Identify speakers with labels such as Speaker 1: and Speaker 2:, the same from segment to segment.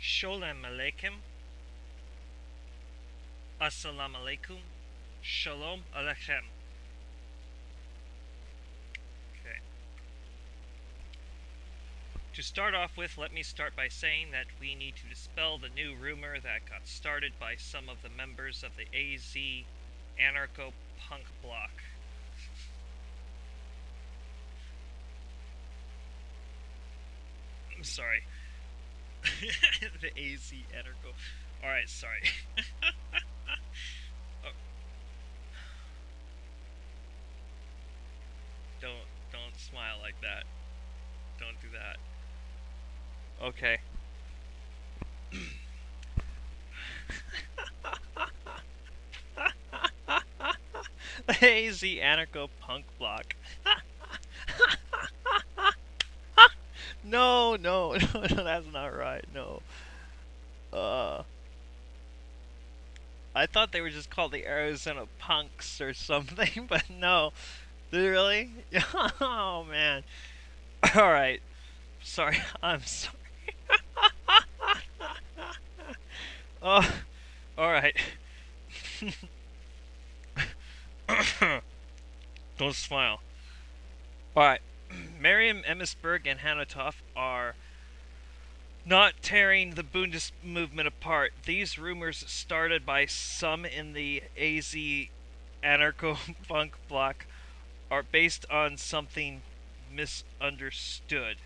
Speaker 1: Sholem Aleikum. Assalamu alaikum. Shalom Aleichem. Okay. To start off with, let me start by saying that we need to dispel the new rumor that got started by some of the members of the AZ anarcho punk bloc. I'm sorry. the AZ anarcho. Alright, sorry. oh. Don't don't smile like that. Don't do that. Okay. AZ anarcho punk bloc. No, no, no, that's not right. No. Uh. I thought they were just called the Arizona Punks or something, but no. Really? oh man. All right. Sorry. I'm sorry. oh. All right. Don't smile. All right. Miriam Emmitsberg and Hannah Toff are not tearing the Bundist movement apart. These rumors started by some in the AZ anarcho punk bloc are based on something misunderstood.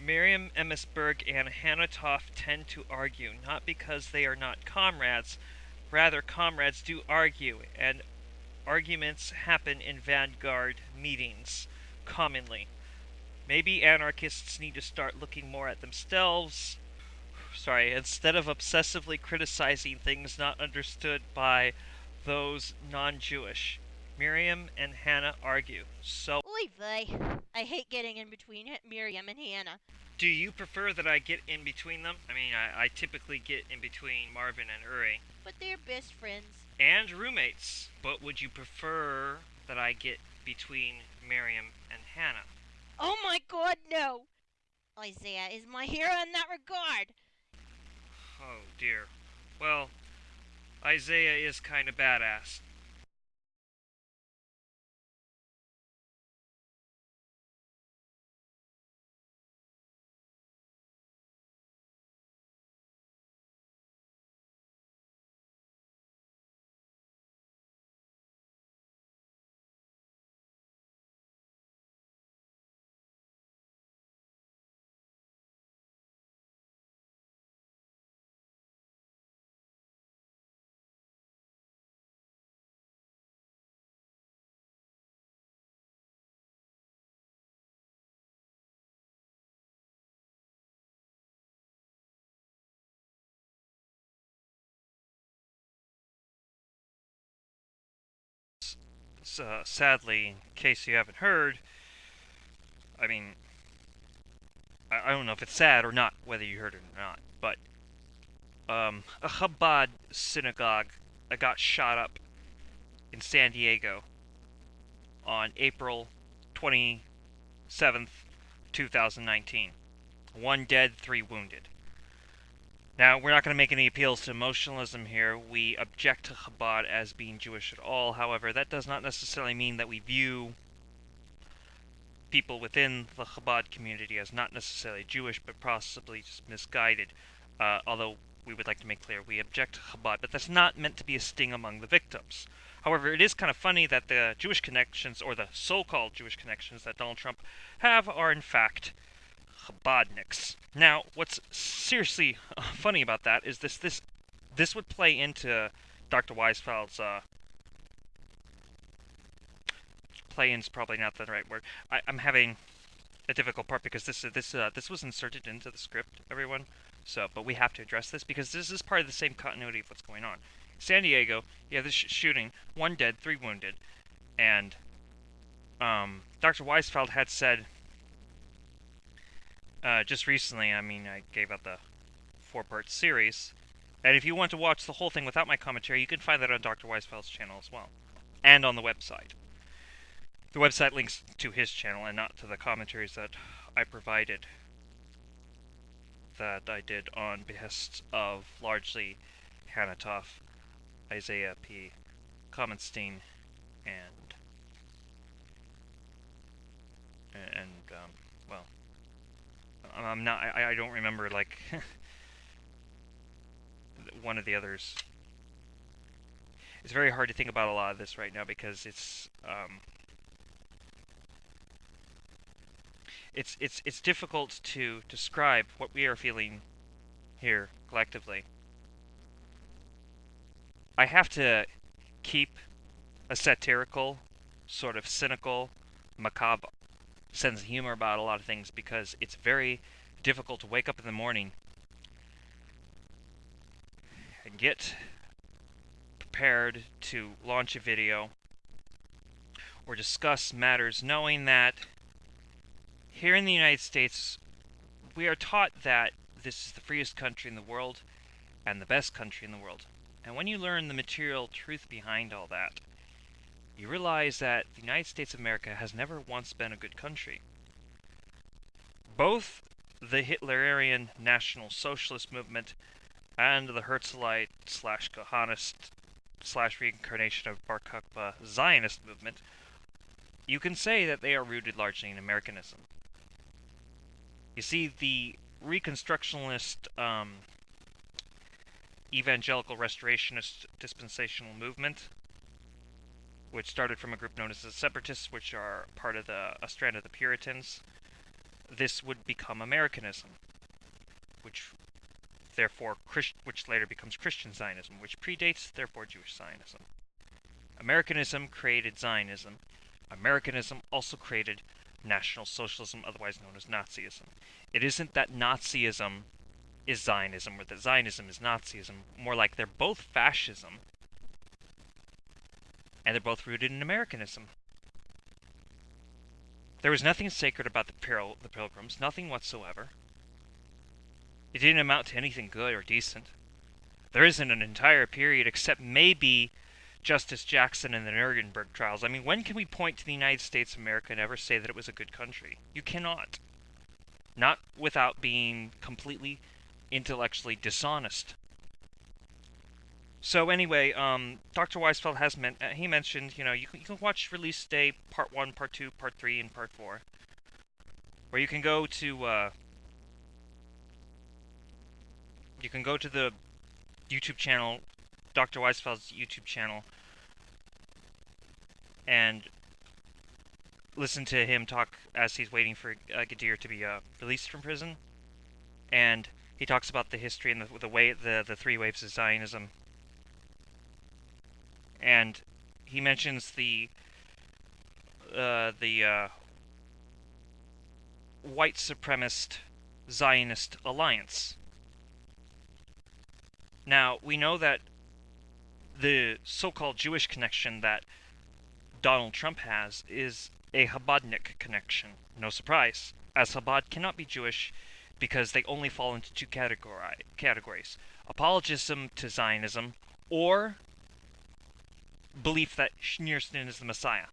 Speaker 1: Miriam Emmitsberg and Hannah Toff tend to argue, not because they are not comrades, rather, comrades do argue, and arguments happen in vanguard meetings commonly. Maybe anarchists need to start looking more at themselves. Sorry, instead of obsessively criticizing things not understood by those non Jewish. Miriam and Hannah argue. So.
Speaker 2: Oy vey. I hate getting in between Miriam and Hannah.
Speaker 1: Do you prefer that I get in between them? I mean, I, I typically get in between Marvin and Uri.
Speaker 2: But they're best friends.
Speaker 1: And roommates. But would you prefer that I get between Miriam and Hannah?
Speaker 2: Oh my god, no! Isaiah is my hero in that regard.
Speaker 1: Oh dear. Well, Isaiah is kind of badass. Uh, sadly, in case you haven't heard, I mean, I, I, don't know if it's sad or not, whether you heard it or not, but um, a Chabad synagogue got shot up in San Diego on April 27th, 2019. One dead, three wounded. Now, we're not going to make any appeals to emotionalism here. We object to Chabad as being Jewish at all. However, that does not necessarily mean that we view people within the Chabad community as not necessarily Jewish, but possibly just misguided. Uh, although we would like to make clear we object to Chabad, but that's not meant to be a sting among the victims. However, it is kind of funny that the Jewish connections, or the so-called Jewish connections that Donald Trump have, are in fact Now, what's seriously uh, funny about that is this this this would play into Dr. Weisfeld's uh, play in's probably not the right word. I, am having a difficult part because this this uh, this was inserted into the script, everyone. So, but we have to address this because this is part of the same continuity of what's going on. San Diego, you have this sh shooting, one dead, three wounded, and um, Dr. Weisfeld had said uh, just recently, I mean, I gave out the four-part series. And if you want to watch the whole thing without my commentary, you can find that on Dr. Weisfeld's channel as well. And on the website. The website links to his channel and not to the commentaries that I provided that I did on behest of largely Hannah Toff, Isaiah P. Kamenstein, and and um, well, I'm not. I, I don't remember like one of the others. It's very hard to think about a lot of this right now because it's um, it's it's it's difficult to describe what we are feeling here collectively. I have to keep a satirical, sort of cynical, macabre sense of humor about a lot of things because it's very difficult to wake up in the morning and get prepared to launch a video or discuss matters knowing that here in the United States we are taught that this is the freest country in the world and the best country in the world. And when you learn the material truth behind all that, you realize that the United States of America has never once been a good country. Both the Hitlerian National Socialist movement and the Herzlite slash Kahanist slash reincarnation of Bar Kokhba Zionist movement, you can say that they are rooted largely in Americanism. You see, the Reconstructionist um, evangelical restorationist dispensational movement, which started from a group known as the Separatists, which are part of the a strand of the Puritans. This would become Americanism, which therefore Christ, which later becomes Christian Zionism, which predates therefore Jewish Zionism. Americanism created Zionism. Americanism also created National Socialism, otherwise known as Nazism. It isn't that Nazism is Zionism or that Zionism is Nazism. More like they're both fascism. And they're both rooted in Americanism. There was nothing sacred about the, Pil- the Pilgrims, nothing whatsoever. It didn't amount to anything good or decent. There isn't an entire period except maybe Justice Jackson and the Nuremberg trials. I mean, when can we point to the United States of America and ever say that it was a good country? You cannot. Not without being completely intellectually dishonest. So anyway, um, Dr. Weisfeld has meant uh, he mentioned, you know, you can, you can watch Release Day Part One, Part Two, Part Three, and Part Four, where you can go to uh, you can go to the YouTube channel, Dr. Weisfeld's YouTube channel, and listen to him talk as he's waiting for uh, Gadir to be uh, released from prison, and he talks about the history and the, the way the the three waves of Zionism, and he mentions the uh, the uh, white supremacist Zionist alliance. Now we know that the so-called Jewish connection that Donald Trump has is a Chabadnik connection. No surprise, as Chabad cannot be Jewish because they only fall into two categori- categories apologism to Zionism or belief that Schneerson is the Messiah.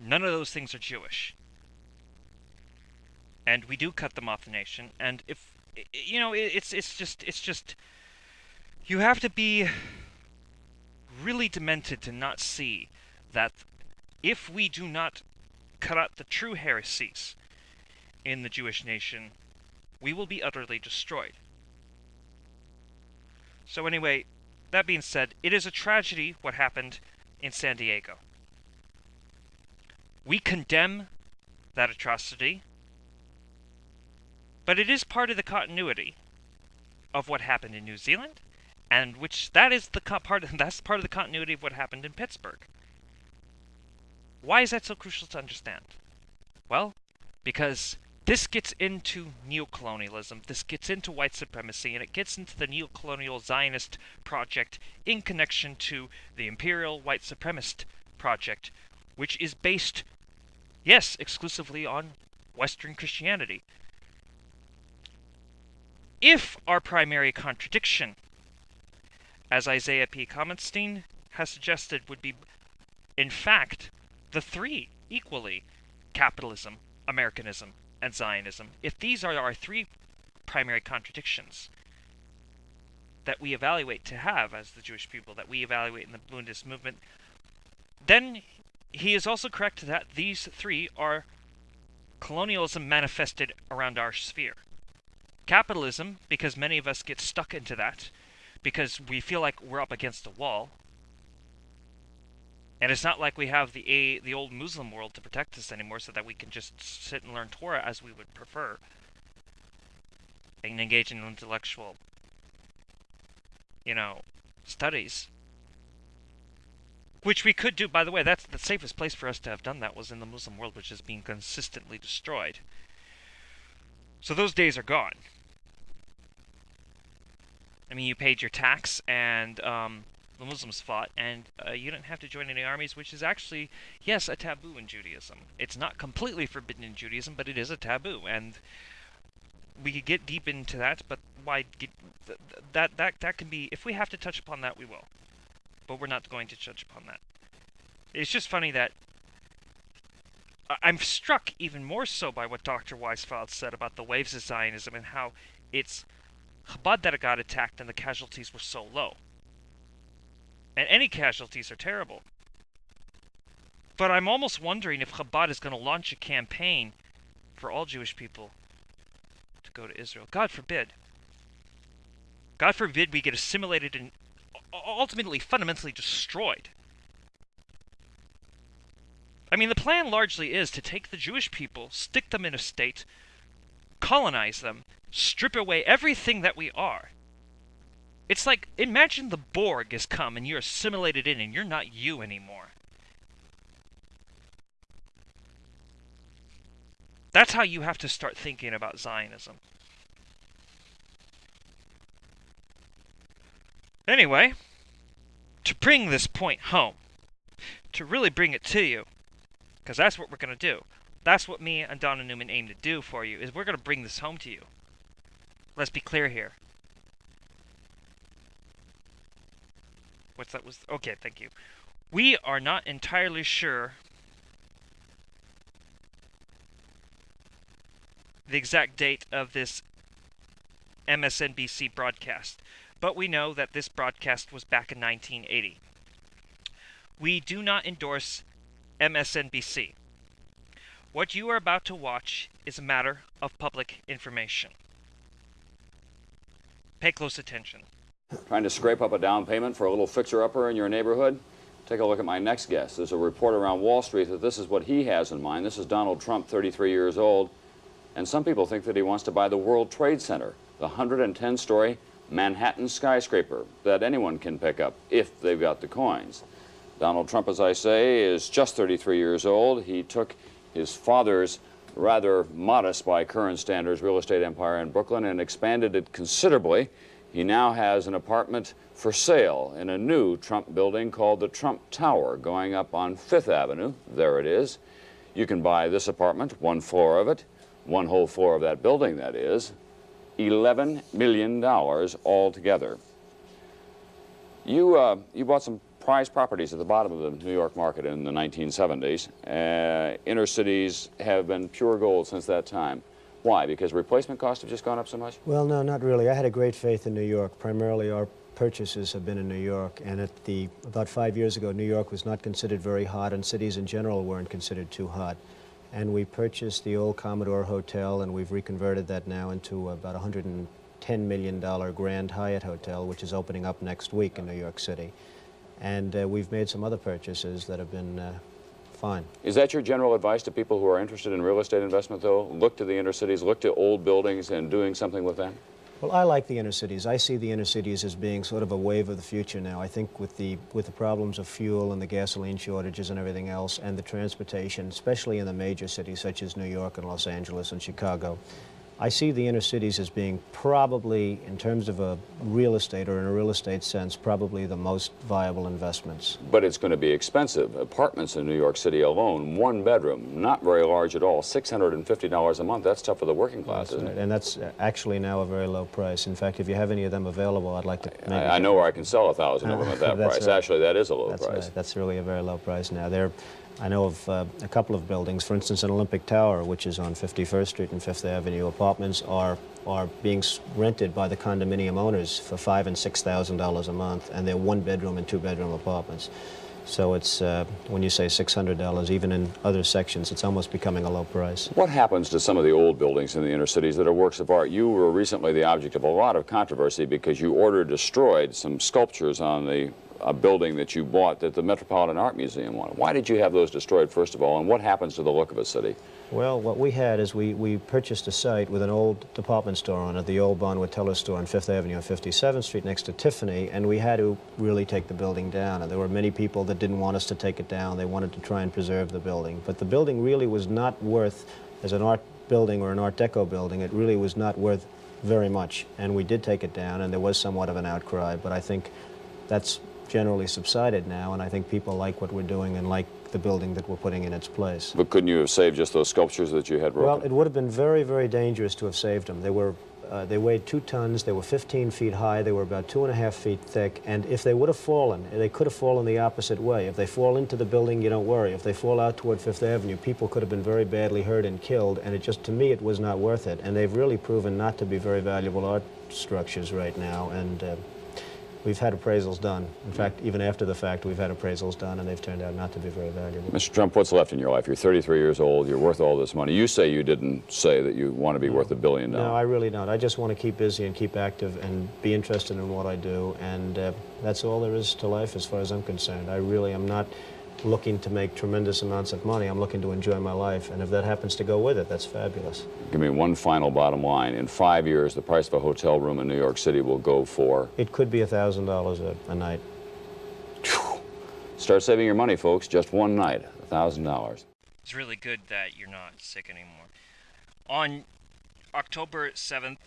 Speaker 1: None of those things are Jewish. And we do cut them off the nation. And if you know, it's it's just it's just you have to be really demented to not see that if we do not cut out the true heresies in the Jewish nation, we will be utterly destroyed. So, anyway, that being said, it is a tragedy what happened in San Diego. We condemn that atrocity, but it is part of the continuity of what happened in New Zealand, and which that is the part that's part of the continuity of what happened in Pittsburgh. Why is that so crucial to understand? Well, because this gets into neocolonialism, this gets into white supremacy, and it gets into the neocolonial Zionist project in connection to the imperial white supremacist project, which is based, yes, exclusively on Western Christianity. If our primary contradiction, as Isaiah P. Kamenstein has suggested, would be, in fact, the three equally capitalism, Americanism, and Zionism, if these are our three primary contradictions that we evaluate to have as the Jewish people, that we evaluate in the Bundist movement, then he is also correct that these three are colonialism manifested around our sphere. Capitalism, because many of us get stuck into that, because we feel like we're up against a wall. And it's not like we have the a, the old Muslim world to protect us anymore, so that we can just sit and learn Torah as we would prefer, and engage in intellectual, you know, studies. Which we could do, by the way, that's the safest place for us to have done that was in the Muslim world, which is being consistently destroyed. So those days are gone. I mean, you paid your tax, and um, the Muslims fought, and uh, you didn't have to join any armies, which is actually, yes, a taboo in Judaism. It's not completely forbidden in Judaism, but it is a taboo, and we could get deep into that. But why get th- that? That that can be. If we have to touch upon that, we will but we're not going to touch upon that. It's just funny that I'm struck even more so by what Dr. Weisfeld said about the waves of Zionism and how it's Chabad that it got attacked and the casualties were so low. And any casualties are terrible. But I'm almost wondering if Chabad is going to launch a campaign for all Jewish people to go to Israel. God forbid. God forbid we get assimilated and ultimately fundamentally destroyed. I mean, the plan largely is to take the Jewish people, stick them in a state, colonize them, strip away everything that we are. It's like, imagine the Borg has come and you're assimilated in and you're not you anymore. That's how you have to start thinking about Zionism. Anyway, to bring this point home, to really bring it to you, because that's what we're going to do. That's what me and Donna Newman aim to do for you, is we're going to bring this home to you. Let's be clear here. What's that was okay, thank you. We are not entirely sure the exact date of this MSNBC broadcast but we know that this broadcast was back in 1980. We do not endorse MSNBC. What you are about to watch is a matter of public information. Pay close attention.
Speaker 3: Trying to scrape up a down payment for a little fixer-upper in your neighborhood? Take a look at my next guest. There's a report around Wall Street that this is what he has in mind. This is Donald Trump, 33 years old, and some people think that he wants to buy the World Trade Center, the 110-story Manhattan skyscraper that anyone can pick up if they've got the coins. Donald Trump, as I say, is just 33 years old. He took his father's rather modest by current standards real estate empire in Brooklyn and expanded it considerably. He now has an apartment for sale in a new Trump building called the Trump Tower going up on Fifth Avenue. There it is. You can buy this apartment, one floor of it, one whole floor of that building, that is, $11 million altogether. You, uh, you bought some prize properties at the bottom of the New York market in the 1970s. Uh, inner cities have been pure gold since that time. Why? Because replacement costs have just gone up so much?
Speaker 4: Well, no, not really. I had a great faith in New York. Primarily, our purchases have been in New York. And at the about five years ago, New York was not considered very hot, and cities in general weren't considered too hot and we purchased the old Commodore Hotel, and we've reconverted that now into about $110 million Grand Hyatt Hotel, which is opening up next week in New York City. And uh, we've made some other purchases that have been uh, fine.
Speaker 3: Is that your general advice to people who are interested in real estate investment, though? Look to the inner cities, look to old buildings and doing something with them?
Speaker 4: Well, I like the inner cities. I see the inner cities as being sort of a wave of the future now. I think with the with the problems of fuel and the gasoline shortages and everything else, and the transportation, especially in the major cities such as New York and Los Angeles and Chicago, I see the inner cities as being probably, in terms of a real estate or in a real estate sense, probably the most viable investments.
Speaker 3: But it's going to be expensive. Apartments in New York City alone, one bedroom, not very large at all, $650 a month. That's tough for the working class,
Speaker 4: that's
Speaker 3: isn't
Speaker 4: right.
Speaker 3: it?
Speaker 4: And that's uh, actually now a very low price. In fact, if you have any of them available, I'd like to.
Speaker 3: I, I know where I can sell a thousand of them at that price.
Speaker 4: right.
Speaker 3: Actually, that is a low
Speaker 4: That's
Speaker 3: price.
Speaker 4: right. That's really a very low price now. They're I know of uh, a couple of buildings, for instance, an Olympic Tower, which is on 51st Street and Fifth Avenue. Apartments are are being rented by the condominium owners for five and six thousand dollars a month, and they're one bedroom and two bedroom apartments. So it's uh, when you say six hundred dollars, even in other sections, it's almost becoming a low price.
Speaker 3: What happens to some of the old buildings in the inner cities that are works of art? You were recently the object of a lot of controversy because you ordered destroyed some sculptures on the a building that you bought that the Metropolitan Art Museum wanted. Why did you have those destroyed, first of all, and what happens to the look of a city?
Speaker 4: Well, what we had is we, we purchased a site with an old department store on it, the old Bonwit Teller store on Fifth Avenue and 57th Street next to Tiffany, and we had to really take the building down. And there were many people that didn't want us to take it down. They wanted to try and preserve the building. But the building really was not worth, as an art building or an Art Deco building, it really was not worth very much. And we did take it down, and there was somewhat of an outcry, but I think that's generally subsided now, and I think people like what we're doing and like the building that we're putting in its place.
Speaker 3: But couldn't you have saved just those sculptures that you had broken?
Speaker 4: Well, it would have been very, very dangerous to have saved them. They were, uh, they weighed two tons. They were 15 feet high. They were about two and a half feet thick. And if they would have fallen, they could have fallen the opposite way. If they fall into the building, you don't worry. If they fall out toward Fifth Avenue, people could have been very badly hurt and killed. And it just, to me, it was not worth it. And they've really proven not to be very valuable art structures right now. And uh, we've had appraisals done. In fact, even after the fact, we've had appraisals done, and they've turned out not to be very valuable.
Speaker 3: Mr. Trump, what's left in your life? You're 33 years old. You're worth all this money. You say you didn't say that you want to be worth a billion dollars.
Speaker 4: No, I really don't. I just want to keep busy and keep active and be interested in what I do, and uh, that's all there is to life as far as I'm concerned. I really am not looking to make tremendous amounts of money. I'm looking to enjoy my life, and if that happens to go with it, that's fabulous.
Speaker 3: Give me one final bottom line. In five years, the price of a hotel room in New York City will go for.
Speaker 4: It could be $1,000 a, a night.
Speaker 3: Start saving your money, folks. Just one night, $1,000.
Speaker 1: It's really good that you're not sick anymore. On October 7th,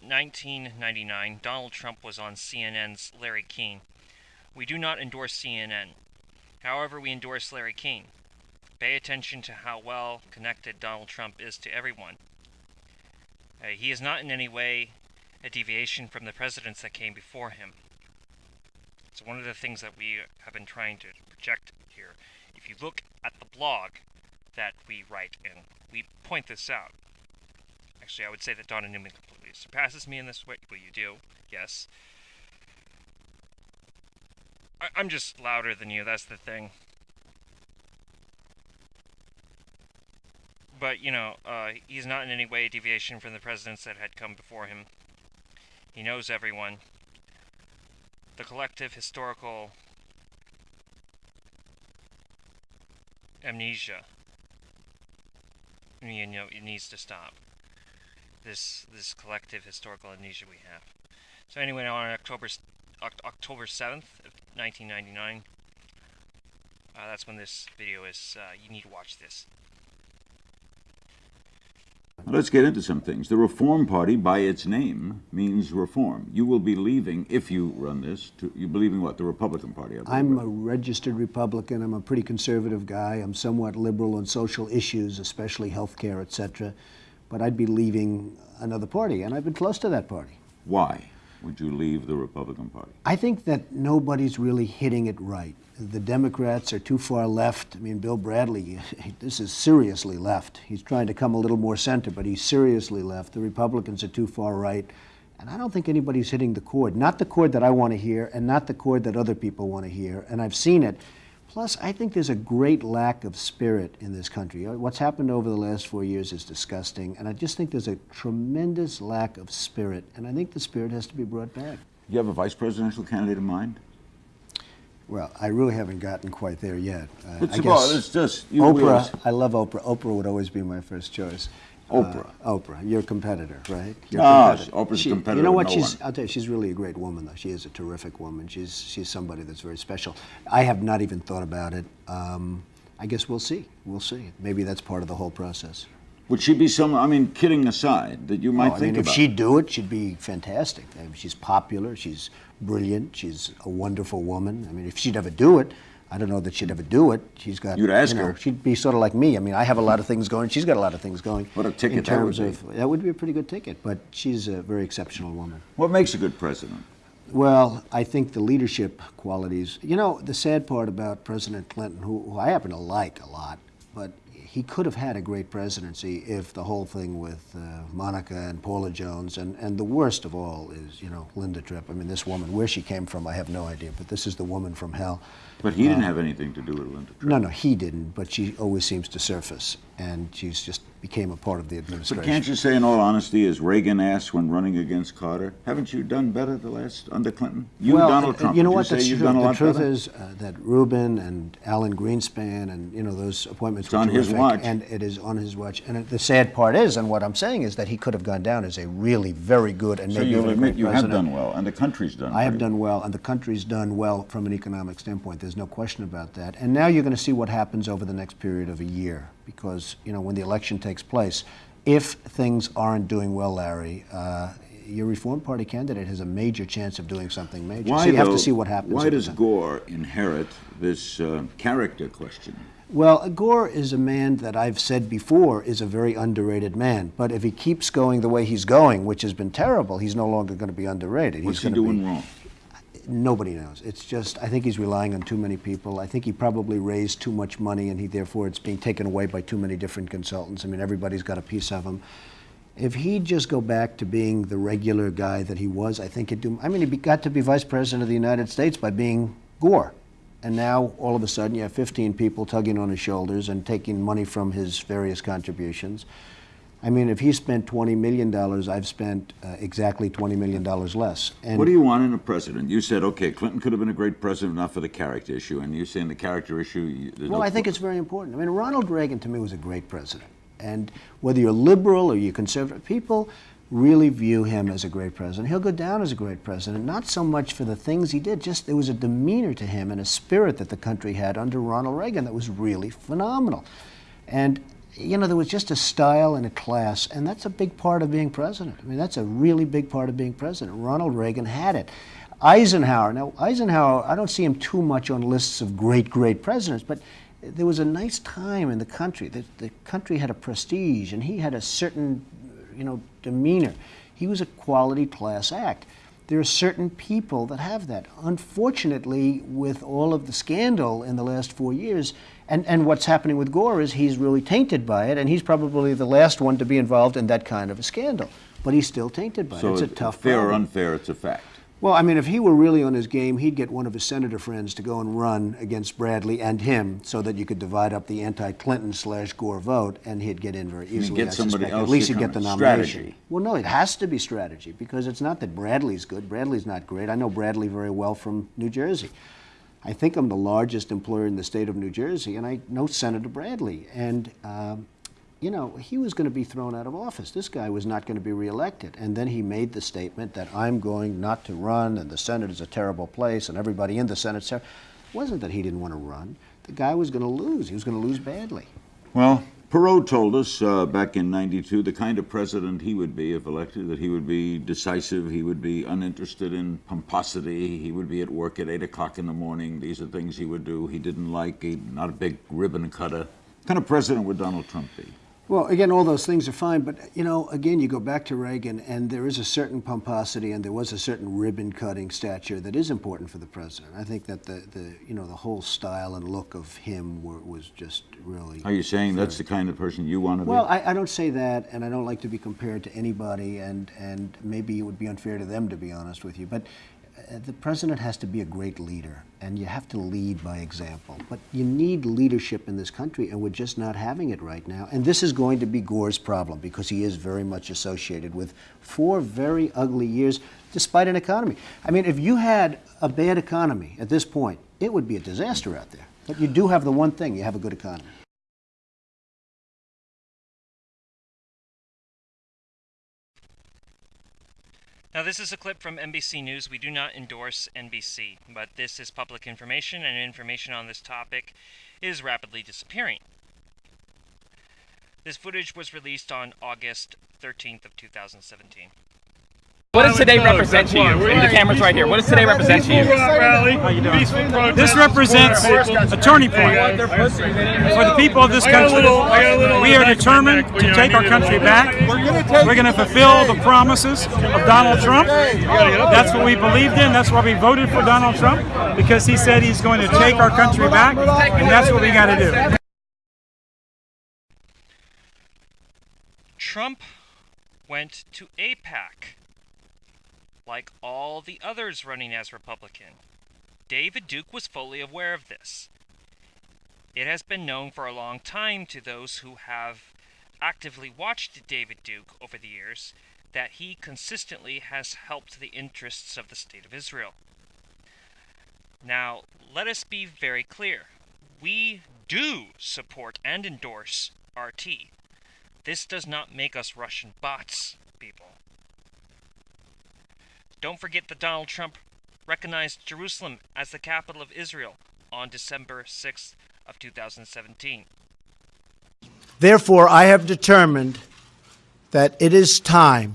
Speaker 1: 1999, Donald Trump was on CNN's Larry King. We do not endorse CNN. However, we endorse Larry King. Pay attention to how well connected Donald Trump is to everyone. Uh, he is not in any way a deviation from the presidents that came before him. It's one of the things that we have been trying to project here. If you look at the blog that we write in, we point this out. Actually, I would say that Donna Newman completely surpasses me in this way. Well, you do, yes. I- I'm just louder than you, that's the thing. But, you know, uh, he's not in any way a deviation from the presidents that had come before him. He knows everyone. The collective historical amnesia. You know, it needs to stop. This this collective historical amnesia we have. So anyway, on October October seventh of 1999, uh, that's when this video is. Uh, you need to watch this.
Speaker 5: Let's get into some things. The Reform Party, by its name, means reform. You will be leaving, if you run this, to, you believe in what? The Republican Party, I
Speaker 6: I'm
Speaker 5: right?
Speaker 6: a registered Republican. I'm a pretty conservative guy. I'm somewhat liberal on social issues, especially health care, et cetera. But I'd be leaving another party, and I've been close to that party.
Speaker 5: Why would you leave the Republican Party?
Speaker 6: I think that nobody's really hitting it right. The Democrats are too far left. I mean, Bill Bradley, this is seriously left. He's trying to come a little more center, but he's seriously left. The Republicans are too far right. And I don't think anybody's hitting the chord. Not the chord that I want to hear, and not the chord that other people want to hear. And I've seen it. Plus, I think there's a great lack of spirit in this country. Uh, What's happened over the last four years is disgusting. And I just think there's a tremendous lack of spirit. And I think the spirit has to be brought back.
Speaker 5: You have a vice presidential candidate in mind?
Speaker 6: Well, I really haven't gotten quite there yet. Uh,
Speaker 5: It's
Speaker 6: I
Speaker 5: about-
Speaker 6: guess
Speaker 5: it's just you
Speaker 6: Oprah. I love Oprah. Oprah would always be my first choice.
Speaker 5: Oprah.
Speaker 6: Uh, Oprah, your competitor, right? Your
Speaker 5: Ah,
Speaker 6: competitor.
Speaker 5: Oprah's
Speaker 6: She-
Speaker 5: competitor
Speaker 6: You know what?
Speaker 5: no
Speaker 6: she's.
Speaker 5: one.
Speaker 6: I'll tell you, she's really a great woman. Though she is a terrific woman. She's she's somebody that's very special. I have not even thought about it. Um, I guess we'll see. We'll see. Maybe that's part of the whole process.
Speaker 5: Would she be some, I mean, kidding aside, that you might
Speaker 6: Oh, I
Speaker 5: think
Speaker 6: mean, if she'd do it, she'd be fantastic. I mean, she's popular. She's brilliant. She's a wonderful woman. I mean, if she'd ever do it, I don't know that she'd ever do it. She's got.
Speaker 5: You'd ask
Speaker 6: you know,
Speaker 5: her.
Speaker 6: She'd be sort of like me. I mean, I have a lot of things going. She's got a lot of things going.
Speaker 5: What a ticket
Speaker 6: in
Speaker 5: that would
Speaker 6: terms
Speaker 5: be.
Speaker 6: of that would be a pretty good ticket. But she's a very exceptional woman.
Speaker 5: What makes a good president?
Speaker 6: Well, I think the leadership qualities. You know, the sad part about President Clinton, who, who I happen to like a lot, but he could have had a great presidency if the whole thing with uh, Monica and Paula Jones, and, and the worst of all is, you know, Linda Tripp. I mean, this woman, where she came from, I have no idea, but this is the woman from hell.
Speaker 5: But he didn't have anything to do with Linda Tripp.
Speaker 6: No, no, he didn't, but she always seems to surface, and she's just became a part of the administration.
Speaker 5: But can't you say, in all honesty, as Reagan asked when running against Carter, haven't you done better the last under Clinton? You,
Speaker 6: well,
Speaker 5: Donald
Speaker 6: uh,
Speaker 5: Trump.
Speaker 6: You know what?
Speaker 5: say
Speaker 6: That's
Speaker 5: you've
Speaker 6: true.
Speaker 5: done a
Speaker 6: the truth
Speaker 5: better?
Speaker 6: is uh, that Rubin and Alan Greenspan and you know those appointments
Speaker 5: It's on his watch.
Speaker 6: and it is on his watch. And the sad part is, and what I'm saying is that he could have gone down as a really very good and
Speaker 5: So
Speaker 6: maybe
Speaker 5: you'll admit you have
Speaker 6: president.
Speaker 5: done well, and the country's done.
Speaker 6: I have done well, and the country's done well from an economic standpoint. There's no question about that. And now you're going to see what happens over the next period of a year, because you know when the election takes place, if things aren't doing well, Larry, uh, your Reform Party candidate has a major chance of doing something major.
Speaker 5: Why,
Speaker 6: so you have to see what happens.
Speaker 5: Why does. Gore inherit this uh, character question?
Speaker 6: Well, Gore is a man that I've said before is a very underrated man. But if he keeps going the way he's going, which has been terrible, he's no longer going to be underrated.
Speaker 5: What's
Speaker 6: he's
Speaker 5: he doing
Speaker 6: be,
Speaker 5: wrong?
Speaker 6: Nobody knows. It's just I think he's relying on too many people. I think he probably raised too much money, and he therefore it's being taken away by too many different consultants. I mean, everybody's got a piece of him. If he'd just go back to being the regular guy that he was, I think he'd do. I mean, he got to be vice president of the United States by being Gore. And now, all of a sudden, you have 15 people tugging on his shoulders and taking money from his various contributions. I mean, if he spent $20 million, I've spent uh, exactly $20 million less. And
Speaker 5: What do you want in a president? You said, okay, Clinton could have been a great president, not for the character issue, and you're saying the character issue. you-
Speaker 6: Well,
Speaker 5: no
Speaker 6: I think it's very important. I mean, Ronald Reagan to me was a great president. And whether you're liberal or you're conservative, people really view him as a great president. He'll go down as a great president, not so much for the things he did, just there was a demeanor to him and a spirit that the country had under Ronald Reagan that was really phenomenal. And you know, there was just a style and a class, and that's a big part of being president. I mean, that's a really big part of being president. Ronald Reagan had it. Eisenhower, now, Eisenhower, I don't see him too much on lists of great, great presidents, but there was a nice time in the country. The, the country had a prestige, and he had a certain, you know, demeanor. He was a quality class act. There are certain people that have that. Unfortunately, with all of the scandal in the last four years, and, and what's happening with Gore is he's really tainted by it, and he's probably the last one to be involved in that kind of a scandal. But he's still tainted by
Speaker 5: So
Speaker 6: it. It's a tough
Speaker 5: fair or unfair, it's a fact.
Speaker 6: Well, I mean, if he were really on his game, he'd get one of his senator friends to go and run against Bradley and him, so that you could divide up the anti-Clinton slash Gore vote, and he'd get in very easily.
Speaker 5: get
Speaker 6: I
Speaker 5: somebody
Speaker 6: suspect.
Speaker 5: else
Speaker 6: At least he'd get the nomination.
Speaker 5: Strategy.
Speaker 6: Well, no, it has to be strategy because it's not that Bradley's good. Bradley's not great. I know Bradley very well from New Jersey. I think I'm the largest employer in the state of New Jersey, and I know Senator Bradley. And, um, you know, he was going to be thrown out of office. This guy was not going to be reelected. And then he made the statement that I'm going not to run, and the Senate is a terrible place, and everybody in the Senate. It wasn't that he didn't want to run. The guy was going to lose. He was going to lose badly.
Speaker 5: Well, Perot told us uh, back in 92 the kind of president he would be if elected, that he would be decisive, he would be uninterested in pomposity, he would be at work at 8 o'clock in the morning. These are things he would do. He didn't like, he, not a big ribbon cutter. What kind of president would Donald Trump be?
Speaker 6: Well, again, all those things are fine, but you know, again, you go back to Reagan, and there is a certain pomposity, and there was a certain ribbon-cutting stature that is important for the president. I think that the, the you know the whole style and look of him were, was just really.
Speaker 5: Are you saying that's the kind of person you want to be?
Speaker 6: Well, I, I don't say that, and I don't like to be compared to anybody, and and maybe it would be unfair to them, to be honest with you, but. The president has to be a great leader, and you have to lead by example. But you need leadership in this country, and we're just not having it right now. And this is going to be Gore's problem because he is very much associated with four very ugly years, despite an economy. I mean, if you had a bad economy at this point, it would be a disaster out there. But you do have the one thing: you have a good economy.
Speaker 1: Now, this is a clip from NBC News. We do not endorse NBC, but this is public information, and information on this topic is rapidly disappearing. This footage was released on August 13th of 2017.
Speaker 7: What does today represent to you? And the camera's right here. What does today represent to you?
Speaker 8: This represents a turning point for the people of this country. We are determined to take our country back. We're going to fulfill the promises of Donald Trump. That's what we believed in. That's why we voted for Donald Trump because he said he's going to take our country back, and that's what we got to do.
Speaker 1: Trump went to AIPAC, like all the others running as Republican. David Duke was fully aware of this. It has been known for a long time to those who have actively watched David Duke over the years that he consistently has helped the interests of the State of Israel. Now, let us be very clear. We do support and endorse RT. This does not make us Russian bots, people. Don't forget that Donald Trump recognized Jerusalem as the capital of Israel on December 6th of 2017.
Speaker 6: Therefore, I have determined that it is time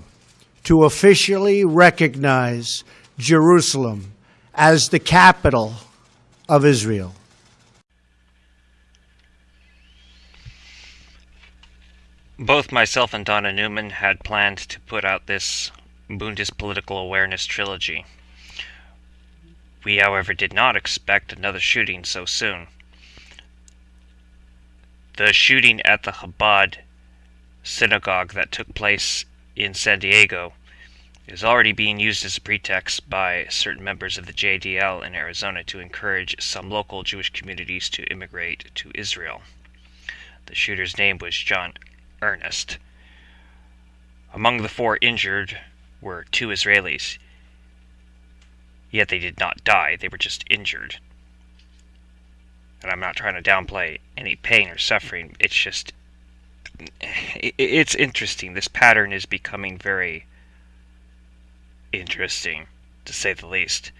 Speaker 6: to officially recognize Jerusalem as the capital of Israel.
Speaker 1: Both myself and Donna Newman had planned to put out this Bundespolitical Awareness trilogy. We, however, did not expect another shooting so soon. The shooting at the Chabad synagogue that took place in San Diego is already being used as a pretext by certain members of the JDL in Arizona to encourage some local Jewish communities to immigrate to Israel. The shooter's name was John Earnest. Among the four injured were two Israelis. Yet they did not die, they were just injured. And I'm not trying to downplay any pain or suffering, it's just. It's interesting. This pattern is becoming very interesting, to say the least.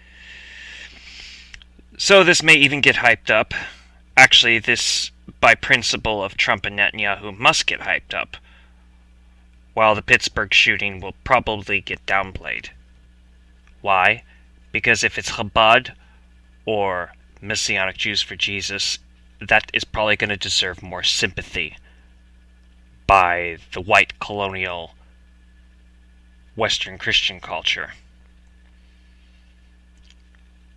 Speaker 1: So this may even get hyped up. Actually, this by principle of Trump and Netanyahu must get hyped up, while the Pittsburgh shooting will probably get downplayed. Why? Because if it's Chabad or Messianic Jews for Jesus, that is probably going to deserve more sympathy by the white colonial Western Christian culture.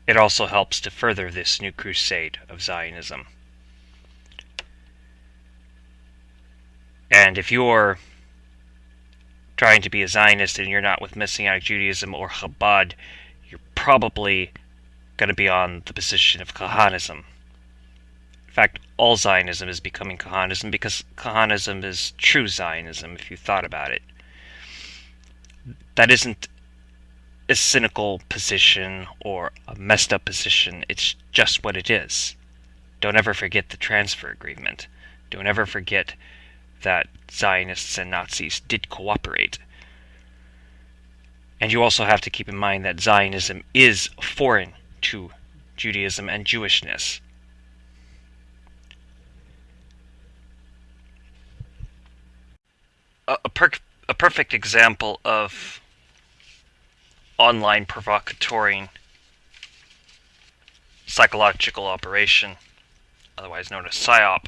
Speaker 1: It also helps to further this new crusade of Zionism. And if you're trying to be a Zionist and you're not with Messianic Judaism or Chabad, you're probably going to be on the position of Kahanism. In fact, all Zionism is becoming Kahanism because Kahanism is true Zionism if you thought about it. That isn't a cynical position or a messed up position, it's just what it is. Don't ever forget the transfer agreement. Don't ever forget that Zionists and Nazis did cooperate. And you also have to keep in mind that Zionism is foreign to Judaism and Jewishness. A, a, per a perfect example of online provocatoring psychological operation, otherwise known as PSYOP,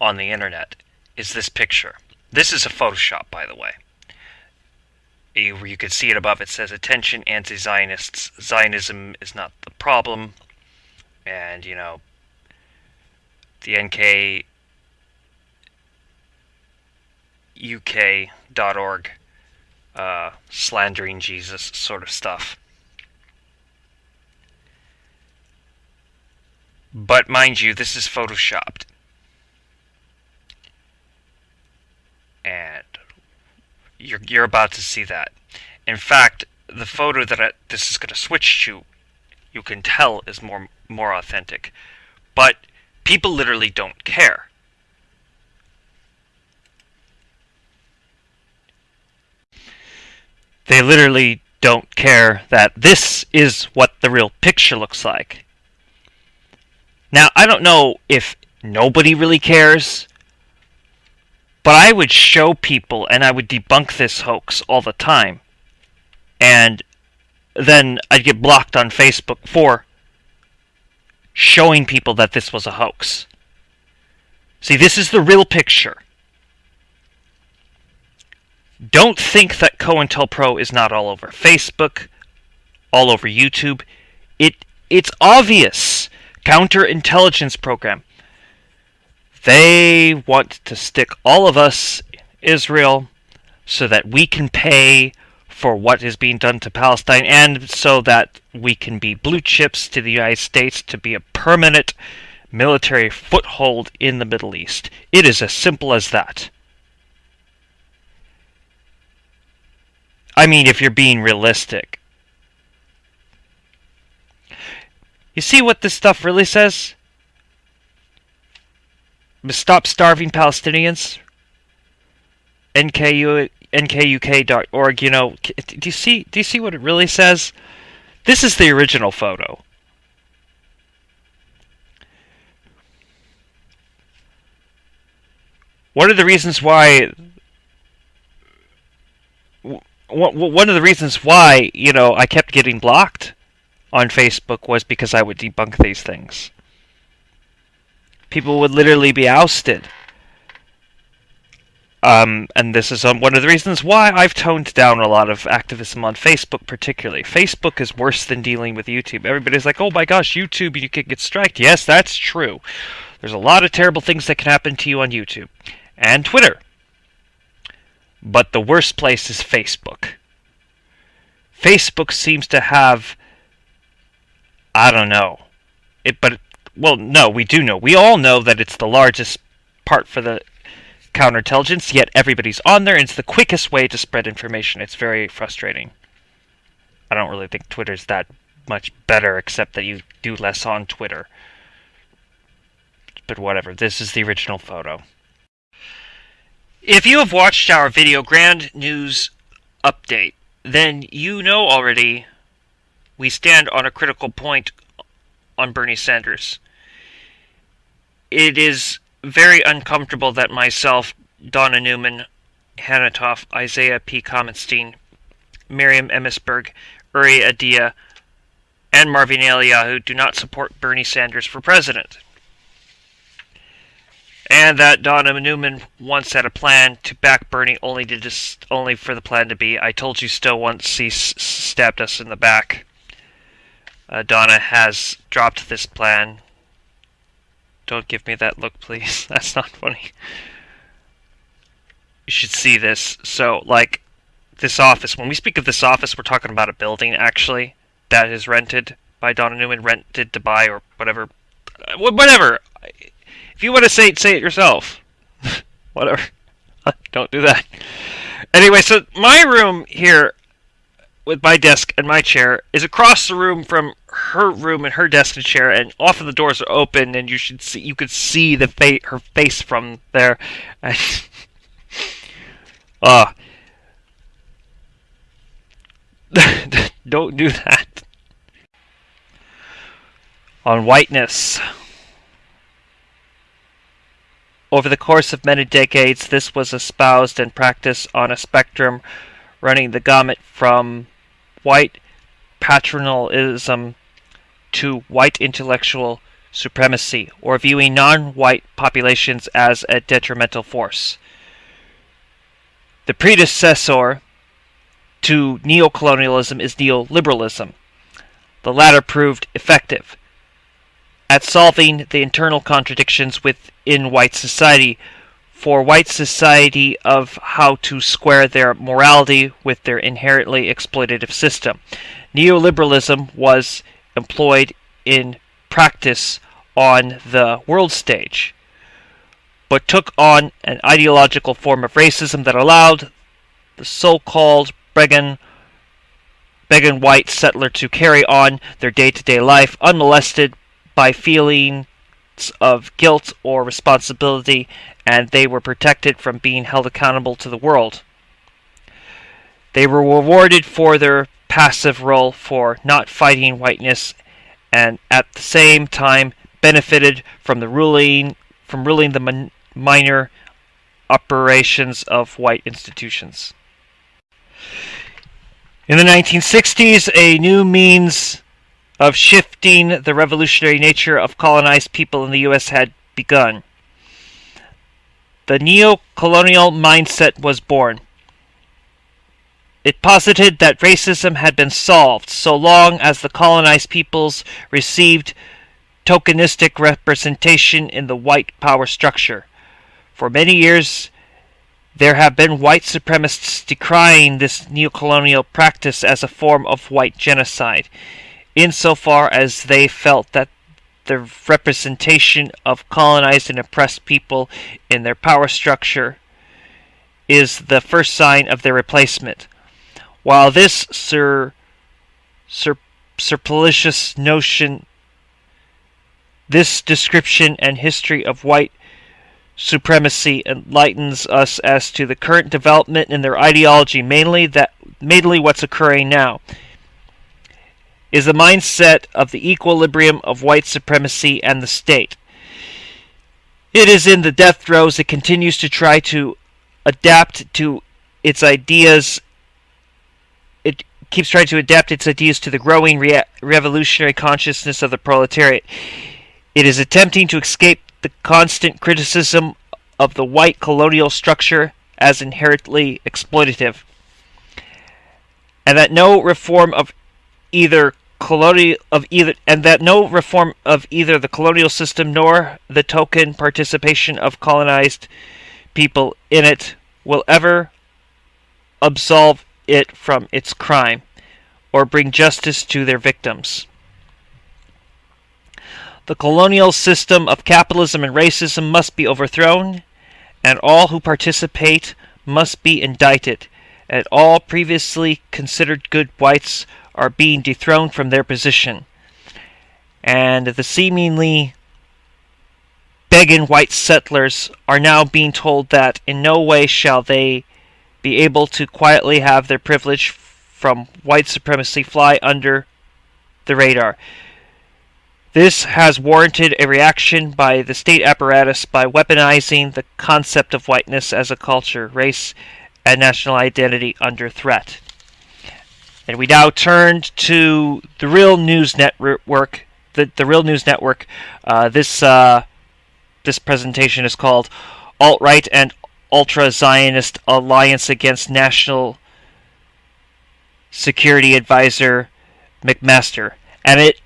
Speaker 1: on the internet is this picture. This is a Photoshop, by the way. Where you can see it above, it says, Attention, anti Zionists. Zionism is not the problem. And, you know, the NK UK.org uh, slandering Jesus sort of stuff. But mind you, this is photoshopped. And you're you're about to see that. In fact, the photo that I, this is going to switch to, you can tell is more more authentic, but people literally don't care. They literally don't care that this is what the real picture looks like. Now, I don't know if nobody really cares but I would show people and I would debunk this hoax all the time. and then I'd get blocked on Facebook for showing people that this was a hoax. See, this is the real picture. Don't think that COINTELPRO is not all over Facebook, all over YouTube. It it's obvious. Counterintelligence program. They want to stick all of us, Israel, so that we can pay for what is being done to Palestine and so that we can be blue chips to the United States to be a permanent military foothold in the Middle East. It is as simple as that. I mean, if you're being realistic. You see what this stuff really says? Stop starving Palestinians. NKU, nkuk.org. You know, do you see? Do you see what it really says? This is the original photo. One of the reasons why one of the reasons why you know I kept getting blocked on Facebook was because I would debunk these things. People would literally be ousted. Um, and this is um, one of the reasons why I've toned down a lot of activism on Facebook, particularly. Facebook is worse than dealing with YouTube. Everybody's like, oh my gosh, YouTube, you could get striked. Yes, that's true. There's a lot of terrible things that can happen to you on YouTube and Twitter. But the worst place is Facebook. Facebook seems to have I don't know. It but well, no, we do know. We all know that it's the largest part for the counterintelligence, yet everybody's on there and it's the quickest way to spread information. It's very frustrating. I don't really think Twitter's that much better except that you do less on Twitter. But whatever, this is the original photo. If you have watched our video Grand News Update, then you know already we stand on a critical point on Bernie Sanders. It is very uncomfortable that myself, Donna Newman, Hannah Toff, Isaiah P. Kamenstein, Miriam Emisberg, Uri Adia, and Marvin Eliyahu do not support Bernie Sanders for president and that Donna Newman once had a plan to back Bernie, only to only for the plan to be, "I told you so." Once he s- stabbed us in the back. Uh, Donna has dropped this plan. Don't give me that look, please. That's not funny. You should see this. So, like, this office. When we speak of this office, we're talking about a building, actually, that is rented by Donna Newman, rented to buy, or whatever. Uh, whatever. If you want to say it, say it yourself. Whatever. Don't do that. Anyway, so my room here with my desk and my chair is across the room from her room and her desk and chair, and often the doors are open, and you should see you could see the fa- her face from there. Uh, don't do that. On whiteness. Over the course of many decades, this was espoused and practiced on a spectrum running the gamut from white paternalism to white intellectual supremacy, or viewing non white populations as a detrimental force. The predecessor to neocolonialism is neoliberalism. The latter proved effective at solving the internal contradictions within white society for white society of how to square their morality with their inherently exploitative system. Neoliberalism was employed in practice on the world stage, but took on an ideological form of racism that allowed the so-called Bregan Began white settler to carry on their day-to-day life unmolested by of guilt or responsibility, and they were protected from being held accountable to the world. They were rewarded for their passive role for not fighting whiteness and at the same time benefited from the ruling from ruling the minor operations of white institutions. In the 1960s, a new means of shifting the revolutionary nature of colonized people in the U.S. had begun. The neo colonial mindset was born. It posited that racism had been solved so long as the colonized peoples received tokenistic representation in the white power structure. For many years, there have been white supremacists decrying this neocolonial practice as a form of white genocide, insofar as they felt that the representation of colonized and oppressed people in their power structure is the first sign of their replacement. While this sur, sur, surplicitious notion, this description and history of white supremacy enlightens us as to the current development in their ideology, mainly that mainly what's occurring now is the mindset of the equilibrium of white supremacy and the state. It is in the death throes it continues to try to adapt to its ideas it keeps trying to adapt its ideas to the growing rea- revolutionary consciousness of the proletariat. It is attempting to escape the constant criticism of the white colonial structure as inherently exploitative, and that no reform of either colonial of either and that no reform of either the colonial system nor the token participation of colonized people in it will ever absolve it from its crime or bring justice to their victims. The colonial system of capitalism and racism must be overthrown, and all who participate must be indicted, and all previously considered good whites are being dethroned from their position. And the seemingly begging white settlers are now being told that in no way shall they be able to quietly have their privilege from white supremacy fly under the radar. This has warranted a reaction by the state apparatus by weaponizing the concept of whiteness as a culture, race, and national identity under threat. And we now turn to the Real News Network. The, the Real News Network. Uh, this uh, this presentation is called Alt Right and Ultra Zionist Alliance Against National Security Advisor McMaster, and it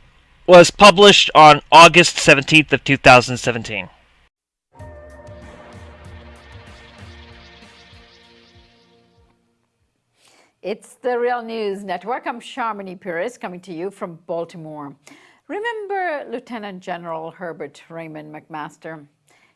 Speaker 1: was published on August 17th of 2017.
Speaker 9: It's the Real News Network. I'm Sharmini Peries coming to you from Baltimore. Remember Lieutenant General Herbert Raymond McMaster?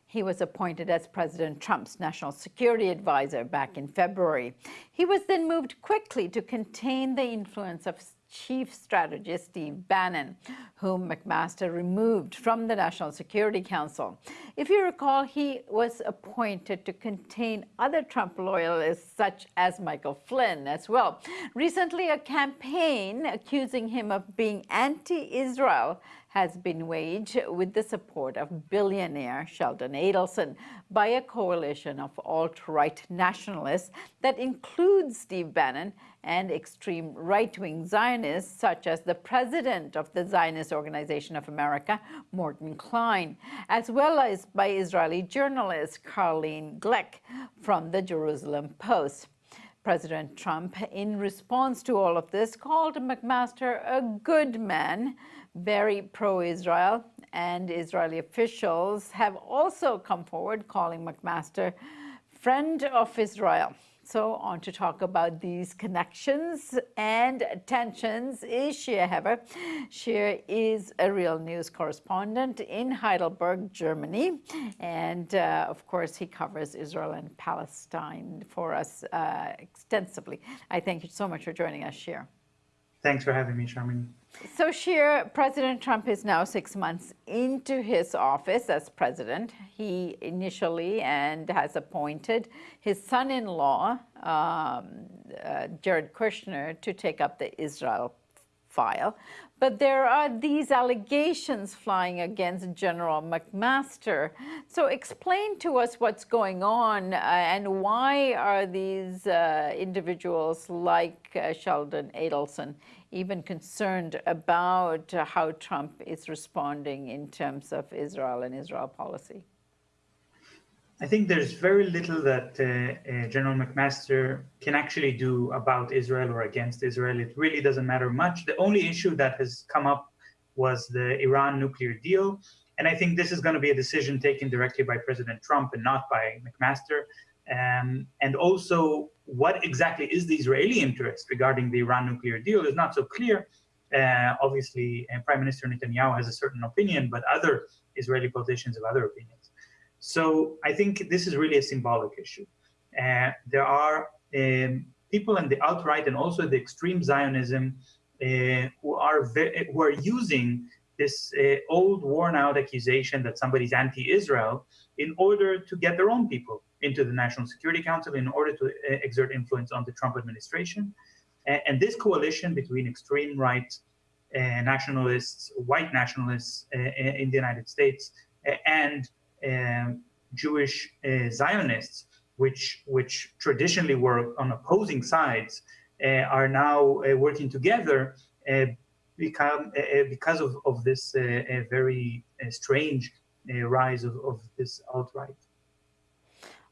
Speaker 9: He was appointed as President Trump's national security advisor back in February. He was then moved quickly to contain the influence of chief strategist Steve Bannon, whom McMaster removed from the National Security Council. If you recall, he was appointed to contain other Trump loyalists such as Michael Flynn as well. Recently, a campaign accusing him of being anti-Israel has been waged with the support of billionaire Sheldon Adelson by a coalition of alt-right nationalists that includes Steve Bannon and extreme right-wing Zionists such as the president of the Zionist Organization of America, Morton Klein, as well as by Israeli journalist Caroline Glick from the Jerusalem Post. President Trump, in response to all of this, called McMaster a good man, very pro-Israel, and Israeli officials have also come forward calling McMaster friend of Israel. So on to talk about these connections and tensions is Shir Hever. Shir is a real news correspondent in Heidelberg, Germany. And uh, of course, he covers Israel and Palestine for us uh, extensively. I thank you so much for joining us, Shia.
Speaker 10: Thanks for having me, Sharmini.
Speaker 9: So, Shir, President Trump is now six months into his office as president. He initially and has appointed his son-in-law, um, uh, Jared Kushner, to take up the Israel file. But there are these allegations flying against General McMaster. So explain to us what's going on uh, and why are these uh, individuals like uh, Sheldon Adelson even concerned about how Trump is responding in terms of Israel and Israel policy?
Speaker 10: I think there's very little that uh, uh, General McMaster can actually do about Israel or against Israel. It really doesn't matter much. The only issue that has come up was the Iran nuclear deal. And I think this is going to be a decision taken directly by President Trump and not by McMaster. Um, and also, what exactly is the Israeli interest regarding the Iran nuclear deal is not so clear. Uh, obviously, uh, Prime Minister Netanyahu has a certain opinion, but other Israeli politicians have other opinions. So I think this is really a symbolic issue. Uh, there are um, people in the alt-right and also the extreme Zionism uh, who are who are using this uh, old worn-out accusation that somebody's anti-Israel in order to get their own people into the National Security Council in order to uh, exert influence on the Trump administration. and this coalition between extreme right uh, nationalists, white nationalists uh, in the United States, and um, Jewish uh, Zionists, which which traditionally were on opposing sides, uh, are now uh, working together become, because of, of this very strange rise of, of this alt-right.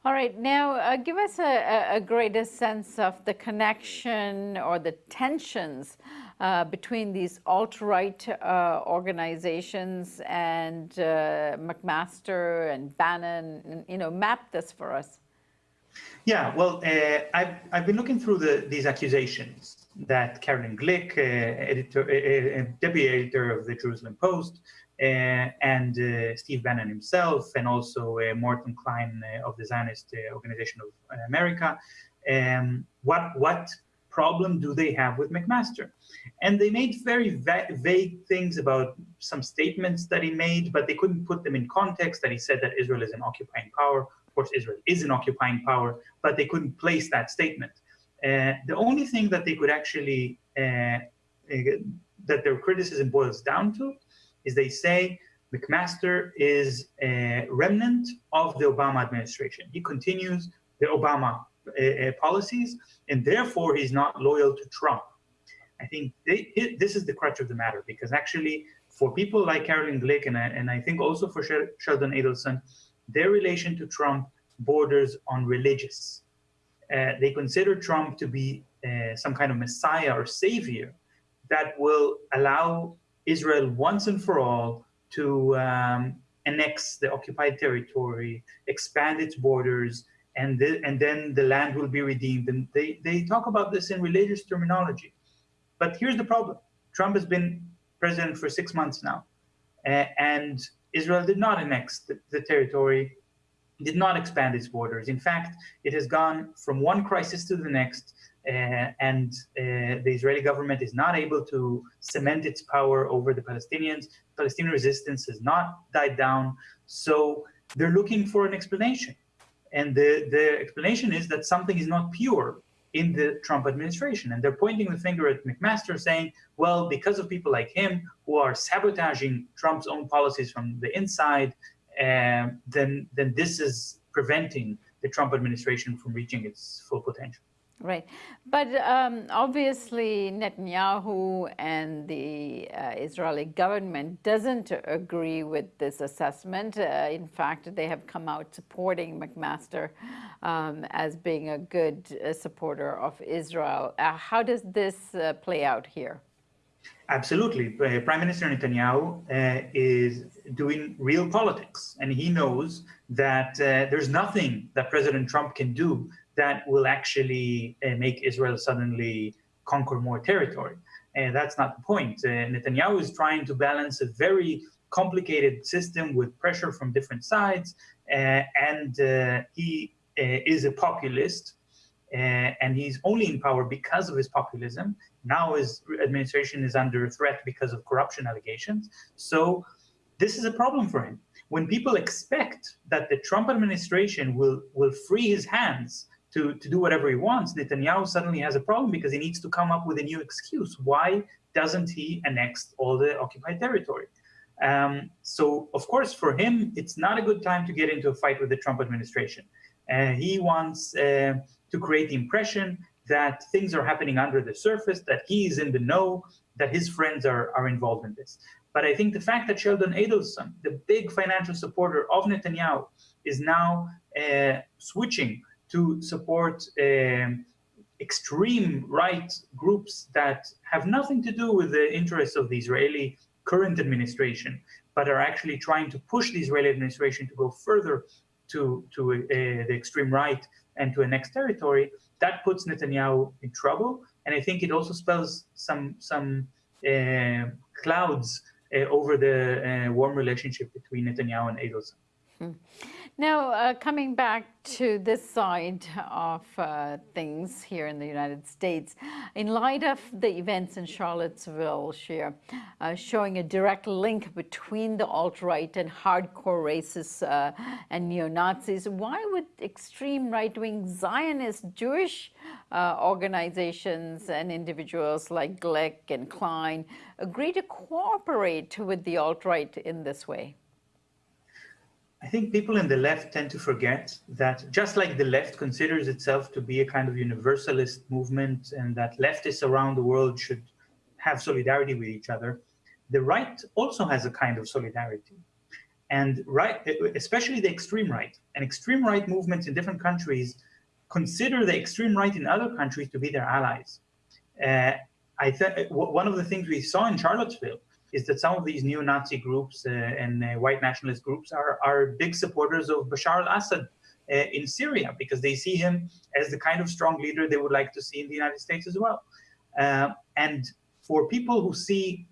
Speaker 9: All right, now uh, give us a, a, greater sense of the connection or the tensions uh, between these alt-right uh, organizations and uh, McMaster and Bannon, and, you know, map this for us.
Speaker 10: Yeah, well, uh, I've, I've been looking through the, these accusations that Caroline Glick, editor, deputy editor of the Jerusalem Post, uh, and uh, Steve Bannon himself, and also uh, Morton Klein of the Zionist Organization of America. Um, what what problem do they have with McMaster? And they made very va vague things about some statements that he made, but they couldn't put them in context. That he said that Israel is an occupying power. Of course, Israel is an occupying power, but they couldn't place that statement. Uh, the only thing that they could actually uh, uh, that their criticism boils down to is they say McMaster is a remnant of the Obama administration. He continues the Obama uh, uh, policies, and therefore he's not loyal to Trump. I think they, it, this is the crutch of the matter, because actually for people like Carolyn Glick, and I, and I think also for Sheldon Adelson, their relation to Trump borders on religious. Uh, they consider Trump to be uh, some kind of messiah or savior that will allow Israel once and for all to um, annex the occupied territory, expand its borders, and, and then the land will be redeemed. And they, they talk about this in religious terminology. But here's the problem. Trump has been president for six months now, uh, and Israel did not annex the, the territory, did not expand its borders. In fact, it has gone from one crisis to the next, and uh, the Israeli government is not able to cement its power over the Palestinians. Palestinian resistance has not died down. So they're looking for an explanation. And the, the explanation is that something is not pure in the Trump administration. And they're pointing the finger at McMaster saying, well, because of people like him who are sabotaging Trump's own policies from the inside, uh, then, then this is preventing the Trump administration from reaching its full potential.
Speaker 9: Right. But um, obviously Netanyahu and the uh, Israeli government doesn't agree with this assessment. Uh, in fact, they have come out supporting McMaster um, as being a good uh, supporter of Israel. Uh, how does this uh, play out here?
Speaker 10: Absolutely. Uh, Prime Minister Netanyahu is doing real politics, and he knows that there's nothing that President Trump can do that will actually uh, make Israel suddenly conquer more territory. And that's not the point. Uh, Netanyahu is trying to balance a very complicated system with pressure from different sides, uh, and uh, he uh, is a populist, uh, and he's only in power because of his populism. Now his administration is under threat because of corruption allegations. So this is a problem for him. When people expect that the Trump administration will, will free his hands to, to do whatever he wants, Netanyahu suddenly has a problem because he needs to come up with a new excuse. Why doesn't he annex all the occupied territory? Um, so, of course, for him, it's not a good time to get into a fight with the Trump administration. Uh, he wants uh, to create the impression that things are happening under the surface, that he is in the know, that his friends are, are involved in this. But I think the fact that Sheldon Adelson, the big financial supporter of Netanyahu, is now uh, switching to support um, extreme right groups that have nothing to do with the interests of the Israeli current administration, but are actually trying to push the Israeli administration to go further to, to uh, the extreme right and to annex territory, that puts Netanyahu in trouble. And I think it also spells some, some uh, clouds uh, over the uh, warm relationship between Netanyahu and Adelson.
Speaker 9: Hmm. Now, uh, coming back to this side of uh, things here in the United States, in light of the events in Charlottesville, Shir, uh, showing a direct link between the alt-right and hardcore racists uh, and neo-Nazis, why would extreme right-wing Zionist Jewish uh, organizations and individuals like Glick and Klein agree to cooperate with the alt-right in this way?
Speaker 10: I think people in the left tend to forget that just like the left considers itself to be a kind of universalist movement and that leftists around the world should have solidarity with each other, the right also has a kind of solidarity. And right, especially the extreme right and extreme right movements in different countries consider the extreme right in other countries to be their allies. Uh, I think one of the things we saw in Charlottesville is that some of these neo-Nazi groups uh, and uh, white nationalist groups are, are big supporters of Bashar al-Assad uh, in Syria because they see him as the kind of strong leader they would like to see in the United States as well. and for people who see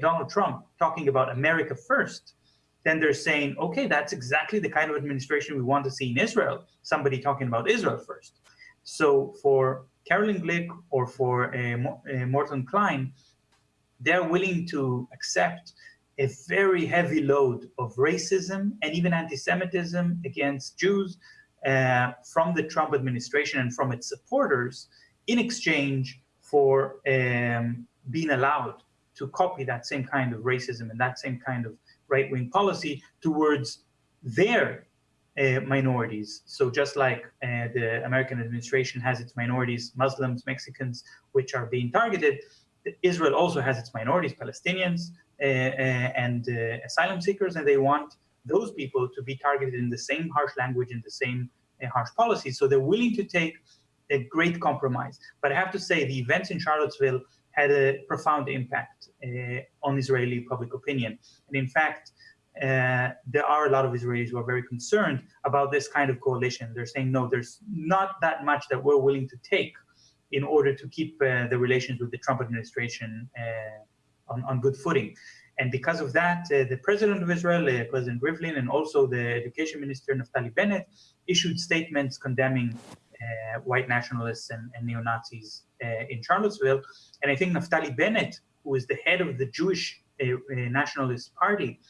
Speaker 10: Donald Trump talking about America first, then they're saying, okay, that's exactly the kind of administration we want to see in Israel, somebody talking about Israel first. So for Carolyn Glick or for uh, uh, Morton Klein, they're willing to accept a very heavy load of racism and even anti-Semitism against Jews uh, from the Trump administration and from its supporters in exchange for um, being allowed to copy that same kind of racism and that same kind of right-wing policy towards their uh, minorities. So just like uh, the American administration has its minorities, Muslims, Mexicans, which are being targeted, Israel also has its minorities, Palestinians uh, uh, and uh, asylum seekers, and they want those people to be targeted in the same harsh language and the same harsh policies. So they're willing to take a great compromise. But I have to say, the events in Charlottesville had a profound impact uh, on Israeli public opinion. And in fact, uh, there are a lot of Israelis who are very concerned about this kind of coalition. They're saying, no, there's not that much that we're willing to take in order to keep uh, the relations with the Trump administration uh, on, on good footing. And because of that, uh, the president of Israel, uh, President Rivlin, and also the education minister, Naftali Bennett, issued statements condemning uh, white nationalists and, and neo-Nazis uh, in Charlottesville. And I think Naftali Bennett, who is the head of the Jewish Nationalist Party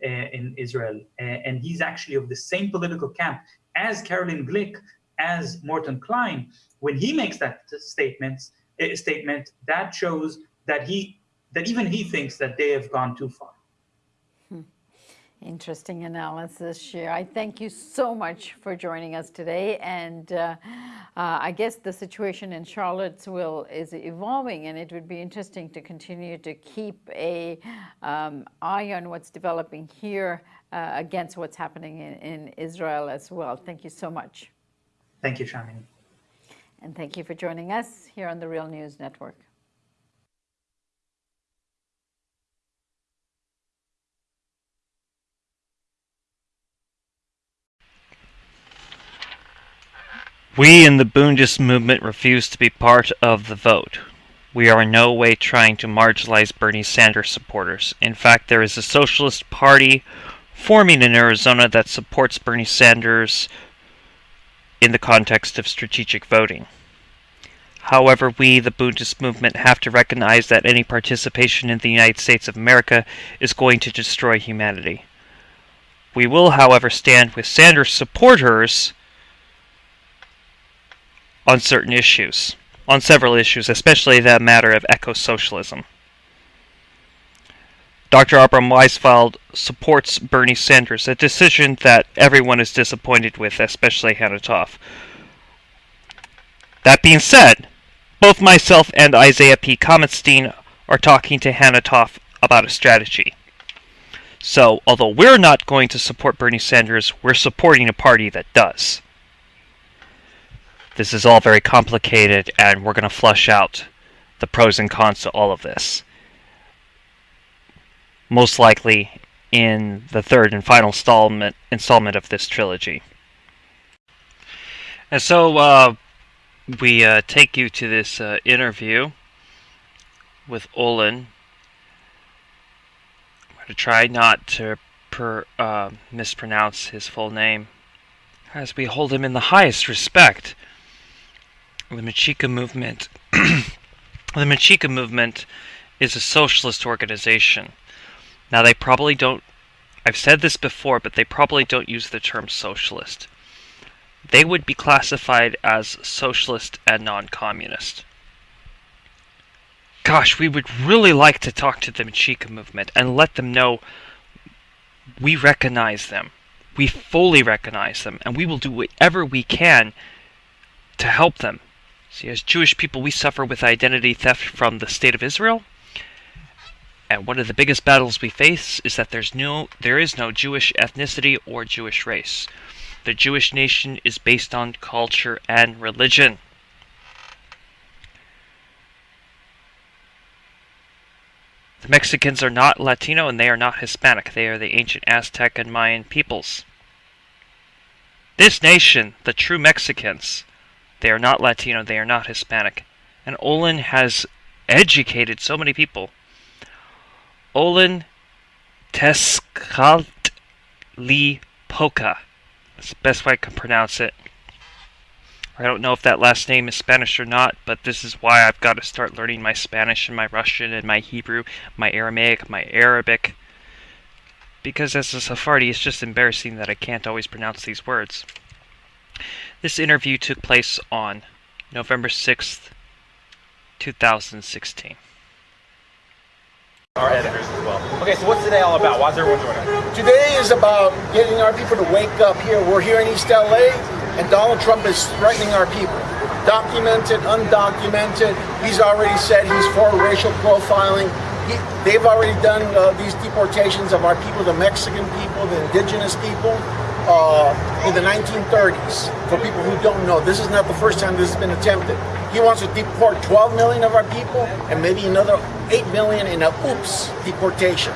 Speaker 10: in Israel, and he's actually of the same political camp as Carolyn Glick, as Morton Klein, when he makes that statement, uh, statement, that shows that he that even he thinks that they have gone too far.
Speaker 9: Hmm. Interesting analysis, Shir. I thank you so much for joining us today. And uh, uh, I guess the situation in Charlottesville is evolving, and it would be interesting to continue to keep a um, eye on what's developing here uh, against what's happening in, in Israel as well. Thank you so much.
Speaker 10: Thank you, Sharmini.
Speaker 9: And thank you for joining us here on the Real News Network.
Speaker 1: We in the Bundist movement refuse to be part of the vote. We are in no way trying to marginalize Bernie Sanders supporters. In fact, there is a socialist party forming in Arizona that supports Bernie Sanders in the context of strategic voting. However, we, the Bundist movement, have to recognize that any participation in the United States of America is going to destroy humanity. We will, however, stand with Sanders supporters on certain issues, on several issues, especially the matter of eco-socialism. Dr. Abram Weisfeld supports Bernie Sanders, a decision that everyone is disappointed with, especially Hannah Toff. That being said, both myself and Isaiah P. Kamenstein are talking to Hannah Toff about a strategy. So, although we're not going to support Bernie Sanders, we're supporting a party that does. This is all very complicated, and we're going to flush out the pros and cons to all of this. Most likely in the third and final installment, installment of this trilogy. And so, uh, we uh, take you to this uh, interview with Olin. I'm going to try not to per, uh, mispronounce his full name, as we hold him in the highest respect the Mexica movement. the Mexica movement is a socialist organization. Now, they probably don't, I've said this before, but they probably don't use the term socialist. They would be classified as socialist and non communist. Gosh, we would really like to talk to the Mexica movement and let them know we recognize them. We fully recognize them, and we will do whatever we can to help them See, as Jewish people, we suffer with identity theft from the state of Israel. And one of the biggest battles we face is that there's no, there is no Jewish ethnicity or Jewish race. The Jewish nation is based on culture and religion. The Mexicans are not Latino and they are not Hispanic. They are the ancient Aztec and Mayan peoples. This nation, the true Mexicans, they are not Latino, they are not Hispanic. And Olin has educated so many people. Olin Tezcatlipoca. That's the best way I can pronounce it. I don't know if that last name is Spanish or not, but this is why I've got to start learning my Spanish and my Russian and my Hebrew, my Aramaic, my Arabic. Because as a Sephardi, it's just embarrassing that I can't always pronounce these words. This interview took place on November 6th, 2016.
Speaker 7: Our editors as well. Okay, so what's today all about? Why is everyone joining?
Speaker 11: Today is about getting our people to wake up here. We're here in East LA, and Donald Trump is threatening our people. Documented, undocumented. He's already said he's for racial profiling. He, they've already done uh, these deportations of our people, the Mexican people, the indigenous people uh, in the 1930s. For people who don't know, this is not the first time this has been attempted. He wants to deport 12 million of our people and maybe another 8 million in a oops deportation.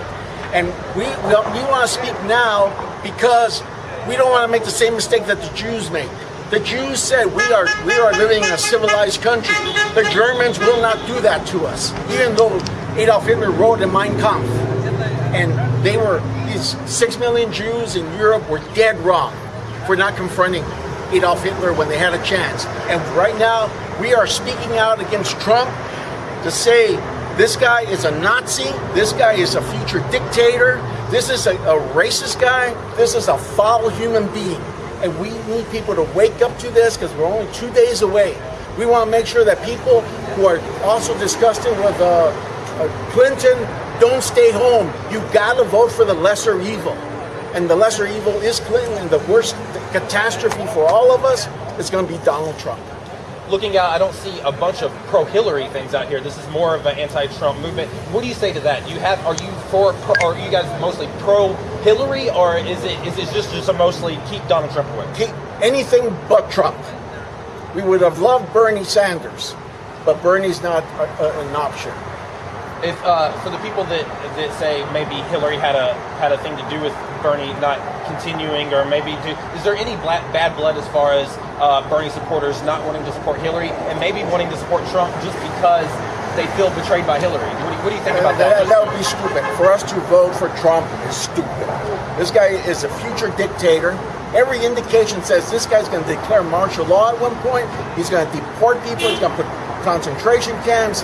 Speaker 11: And we, we, we want to speak now because we don't want to make the same mistake that the Jews made. The Jews said we are we are living in a civilized country. The Germans will not do that to us, even though Adolf Hitler wrote in Mein Kampf. And they were these six million Jews in Europe were dead wrong for not confronting Adolf Hitler when they had a chance. And right now, we are speaking out against Trump to say this guy is a Nazi, this guy is a future dictator, this is a, a racist guy, this is a foul human being. And we need people to wake up to this because we're only two days away. We want to make sure that people who are also disgusted with uh, uh, Clinton don't stay home. You gotta vote for the lesser evil. And the lesser evil is Clinton, and the worst catastrophe for all of us is gonna be Donald Trump.
Speaker 7: Looking out, I don't see a bunch of pro-Hillary things out here. This is more of an anti-Trump movement. What do you say to that? You have? Are you for? Or are you guys mostly pro-Hillary, or is it is it just just a mostly keep Donald Trump away?
Speaker 11: Keep anything but Trump. We would have loved Bernie Sanders, but Bernie's not a, a, an option
Speaker 7: if uh, for the people that that say maybe Hillary had a had a thing to do with Bernie not continuing, or maybe do, is there any black, bad blood as far as uh, Bernie supporters not wanting to support Hillary and maybe wanting to support Trump just because they feel betrayed by Hillary? What do you, what do you think about that?
Speaker 11: that? That would be stupid. For us to vote for Trump is stupid. This guy is a future dictator. Every indication says this guy's going to declare martial law at one point. He's going to deport people. He's going to put concentration camps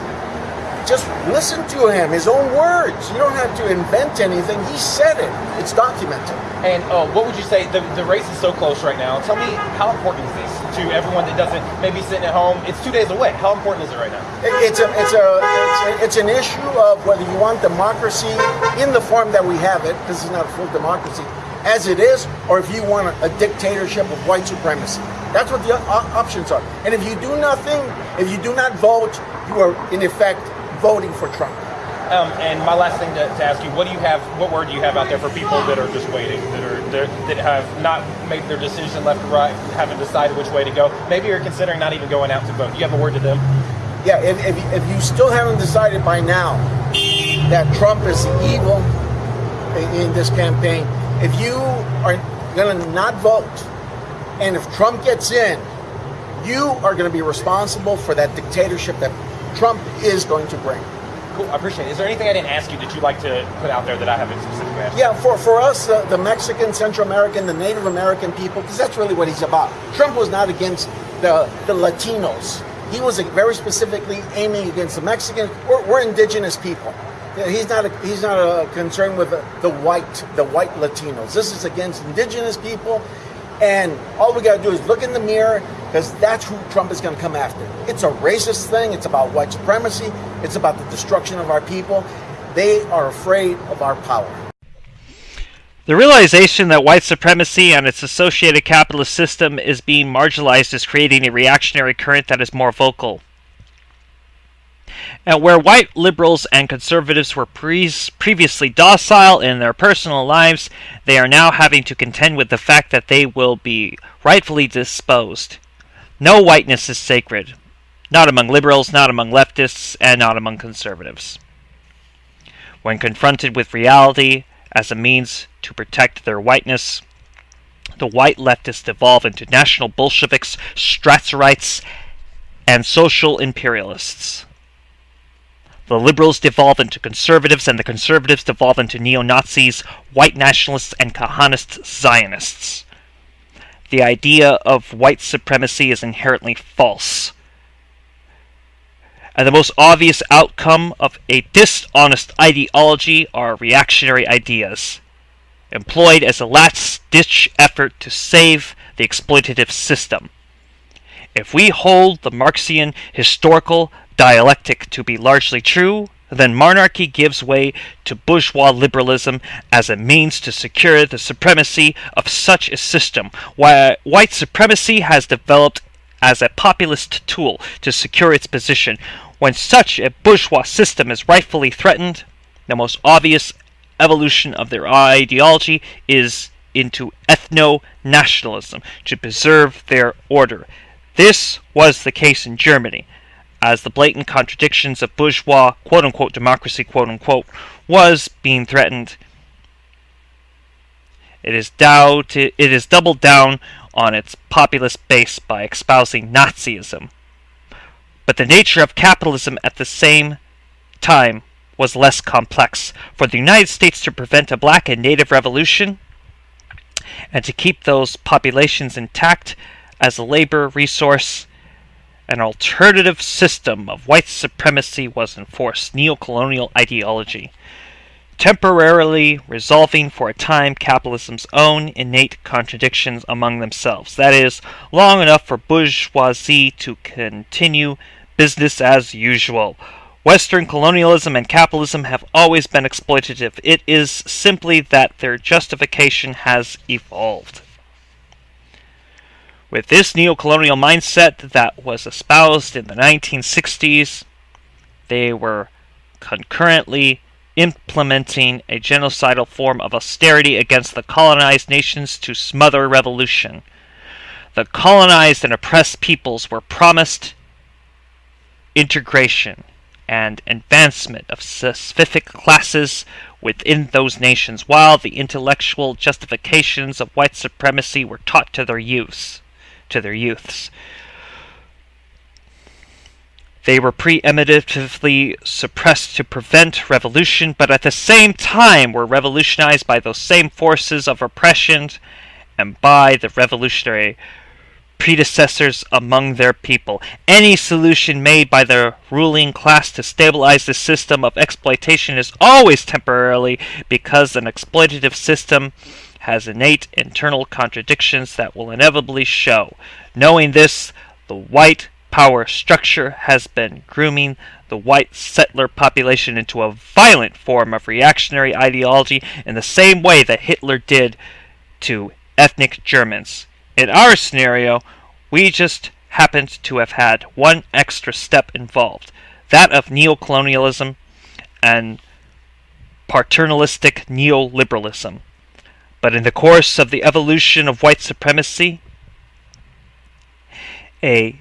Speaker 11: just listen to him, his own words. You don't have to invent anything. He said it. It's documented.
Speaker 7: And uh, what would you say? The, the race is so close right now. Tell me, how important is this to everyone that doesn't maybe sitting at home? It's two days away. How important is it right now?
Speaker 11: It's a, it's a, it's, a, it's an issue of whether you want democracy in the form that we have it. This is not a full democracy, as it is, or if you want a, a dictatorship of white supremacy. That's what the options are. And if you do nothing, if you do not vote, you are in effect voting for Trump.
Speaker 7: Um, and my last thing to, to, ask you: What do you have? What word do you have out there for people that are just waiting, that are that have not made their decision left or right, haven't decided which way to go? Maybe you're considering not even going out to vote. Do you have a word to them?
Speaker 11: Yeah, if, if, if you still haven't decided by now that Trump is evil in this campaign, if you are going to not vote, and if Trump gets in, you are going to be responsible for that dictatorship that Trump is going to bring.
Speaker 7: Cool, I appreciate it. Is there anything I didn't ask you that you'd like to put out there that I haven't specifically asked?
Speaker 11: Yeah, for, for us, uh, the Mexican, Central American, the Native American people, because that's really what he's about. Trump was not against the, the Latinos. He was very specifically aiming against the Mexicans. We're, we're indigenous people. He's not a, he's not a concern with the, the white the white Latinos. This is against indigenous people, and all we got to do is look in the mirror because that's who Trump is going to come after. It's a racist thing. It's about white supremacy. It's about the destruction of our people. They are afraid of our power.
Speaker 1: The realization that white supremacy and its associated capitalist system is being marginalized is creating a reactionary current that is more vocal. And where white liberals and conservatives were pre previously docile in their personal lives, they are now having to contend with the fact that they will be rightfully disposed. No whiteness is sacred. Not among liberals, not among leftists, and not among conservatives. When confronted with reality as a means to protect their whiteness, the white leftists evolve into national Bolsheviks, Strasserites, and social imperialists. The liberals devolve into conservatives, and the conservatives devolve into neo Nazis, white nationalists, and Kahanist Zionists the idea of white supremacy is inherently false. And the most obvious outcome of a dishonest ideology are reactionary ideas, employed as a last ditch effort to save the exploitative system. If we hold the Marxian historical dialectic to be largely true, then monarchy gives way to bourgeois liberalism as a means to secure the supremacy of such a system, while white supremacy has developed as a populist tool to secure its position. When such a bourgeois system is rightfully threatened, the most obvious evolution of their ideology is into ethno nationalism to preserve their order. This was the case in Germany as the blatant contradictions of bourgeois quote unquote democracy quote unquote was being threatened. It is, doubt, it is doubled down on its populist base by espousing Nazism. But the nature of capitalism at the same time was less complex. For the United States to prevent a black and native revolution and to keep those populations intact as a labor resource an alternative system of white supremacy was enforced, neocolonial ideology, temporarily resolving for a time capitalism's own innate contradictions among themselves. That is, long enough for bourgeoisie to continue business as usual. Western colonialism and capitalism have always been exploitative. It is simply that their justification has evolved. With this neocolonial mindset that was espoused in the 1960s, they were concurrently implementing a genocidal form of austerity against the colonized nations to smother revolution. The colonized and oppressed peoples were promised integration and advancement of specific classes within those nations, while the intellectual justifications of white supremacy were taught to their youths to their youths. They were preemptively suppressed to prevent revolution, but at the same time were revolutionized by those same forces of oppression and by the revolutionary predecessors among their people. Any solution made by the ruling class to stabilize the system of exploitation is always temporarily because an exploitative system has innate internal contradictions that will inevitably show. Knowing this, the white power structure has been grooming the white settler population into a violent form of reactionary ideology in the same way that Hitler did to ethnic Germans. In our scenario, we just happened to have had one extra step involved that of neocolonialism and paternalistic neoliberalism. But in the course of the evolution of white supremacy, a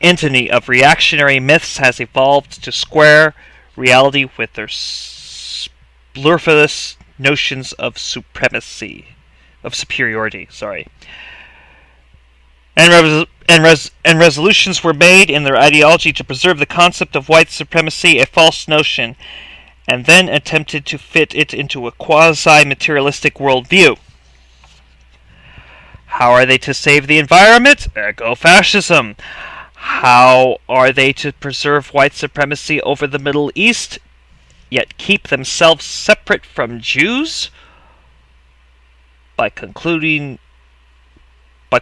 Speaker 1: entity of reactionary myths has evolved to square reality with their splurfulous notions of supremacy, of superiority, sorry. And, res- and, res- and resolutions were made in their ideology to preserve the concept of white supremacy, a false notion, and then attempted to fit it into a quasi materialistic worldview. How are they to save the environment? Eco fascism. How are they to preserve white supremacy over the Middle East, yet keep themselves separate from Jews? By concluding, by,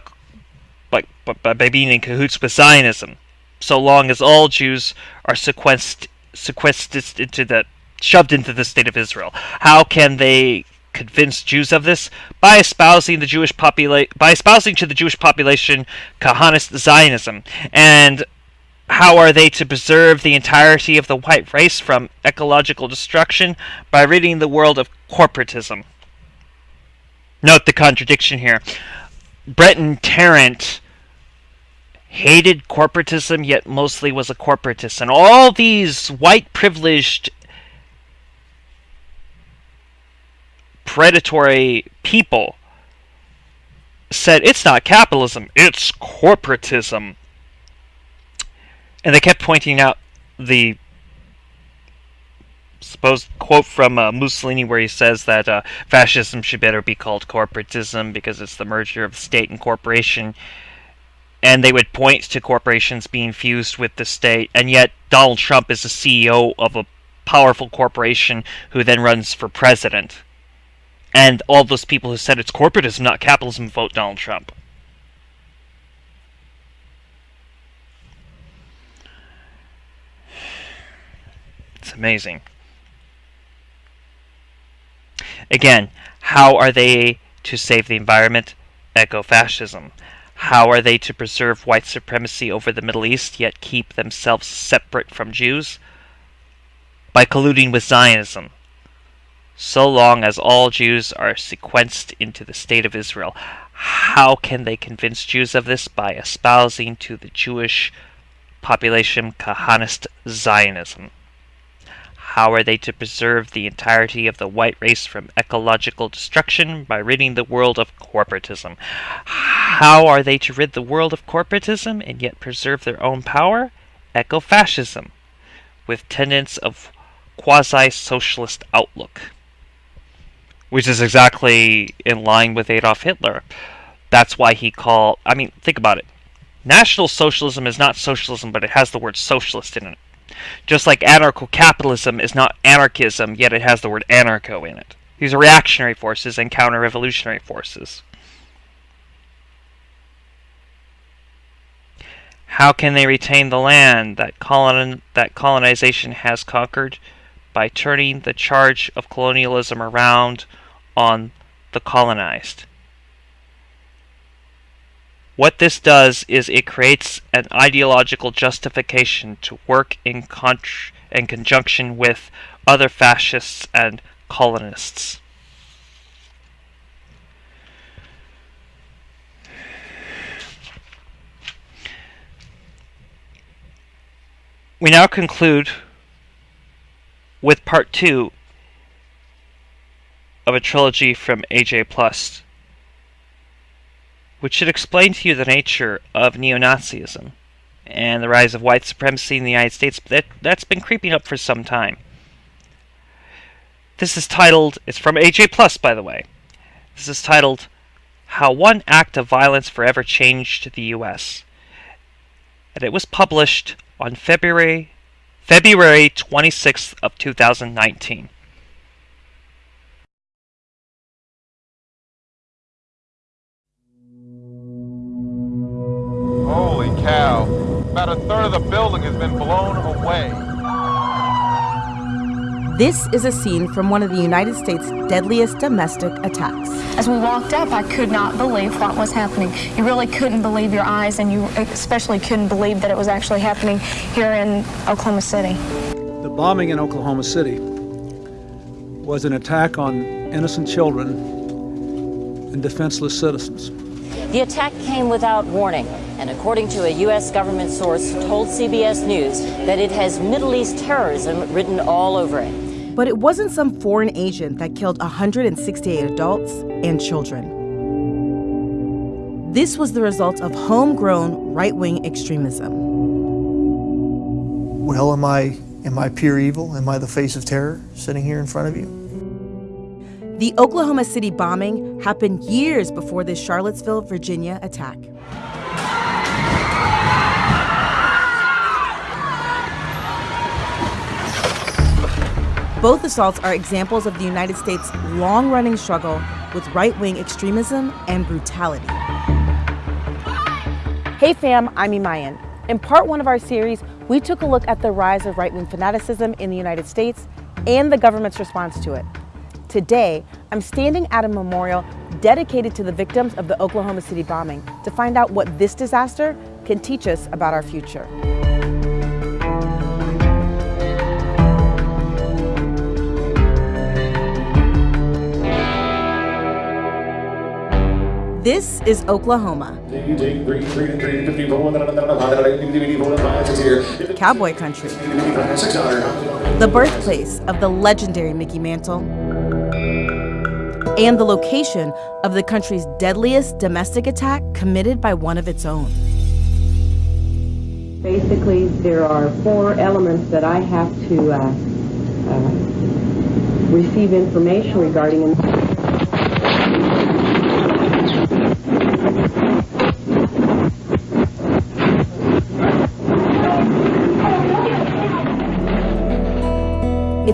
Speaker 1: by, by, by being in cahoots with Zionism, so long as all Jews are sequestered, sequestered into the, shoved into the state of Israel. How can they convince Jews of this by espousing the Jewish by espousing to the Jewish population Kahanist Zionism. And how are they to preserve the entirety of the white race from ecological destruction by ridding the world of corporatism? Note the contradiction here. Brenton Tarrant hated corporatism, yet mostly was a corporatist. And all these white privileged predatory people said it's not capitalism, it's corporatism. And they kept pointing out the supposed quote from uh, Mussolini where he says that uh, fascism should better be called corporatism because it's the merger of state and corporation. And they would point to corporations being fused with the state, and yet Donald Trump is the CEO of a powerful corporation who then runs for president and all those people who said it's corporatism, not capitalism, vote Donald Trump. It's amazing. Again, how are they to save the environment? Eco-fascism. How are they to preserve white supremacy over the Middle East yet keep themselves separate from Jews? By colluding with Zionism so long as all Jews are sequenced into the state of Israel. How can they convince Jews of this? By espousing to the Jewish population Kahanist Zionism. How are they to preserve the entirety of the white race from ecological destruction? By ridding the world of corporatism. How are they to rid the world of corporatism and yet preserve their own power? Eco-fascism, with tenets of quasi-socialist outlook which is exactly in line with Adolf Hitler. That's why he called. I mean, think about it. National Socialism is not socialism, but it has the word socialist in it. Just like anarcho capitalism is not anarchism, yet it has the word anarcho in it. These are reactionary forces and counter revolutionary forces. How can they retain the land that, colon- that colonization has conquered? By turning the charge of colonialism around on the colonized. What this does is it creates an ideological justification to work in, in conjunction with other fascists and colonists. We now conclude with part two of a trilogy from AJ Plus, which should explain to you the nature of neo-Nazism and the rise of white supremacy in the United States. That that's been creeping up for some time. This is titled. It's from AJ Plus, by the way. This is titled "How One Act of Violence Forever Changed the U.S." and it was published on February February 26th of 2019.
Speaker 12: Cow. About a third of the building has been blown away.
Speaker 13: This is a scene from one of the United States' deadliest domestic attacks.
Speaker 14: As we walked up, I could not believe what was happening. You really couldn't believe your eyes, and you especially couldn't believe that it was actually happening here in Oklahoma City.
Speaker 15: The bombing in Oklahoma City was an attack on innocent children and defenseless citizens.
Speaker 16: The attack came without warning, and according to a U.S. government source, told CBS News that it has Middle East terrorism written all over it.
Speaker 13: But it wasn't some foreign agent that killed 168 adults and children. This was the result of homegrown right wing extremism.
Speaker 17: Well, am I, am I pure evil? Am I the face of terror sitting here in front of you?
Speaker 13: The Oklahoma City bombing happened years before the Charlottesville, Virginia attack. Both assaults are examples of the United States' long running struggle with right wing extremism and brutality. Hey fam, I'm Imayan. In part one of our series, we took a look at the rise of right wing fanaticism in the United States and the government's response to it. Today, I'm standing at a memorial dedicated to the victims of the Oklahoma City bombing to find out what this disaster can teach us about our future. This is Oklahoma. Cowboy country. The birthplace of the legendary Mickey Mantle. And the location of the country's deadliest domestic attack committed by one of its own.
Speaker 18: Basically, there are four elements that I have to uh, uh, receive information regarding.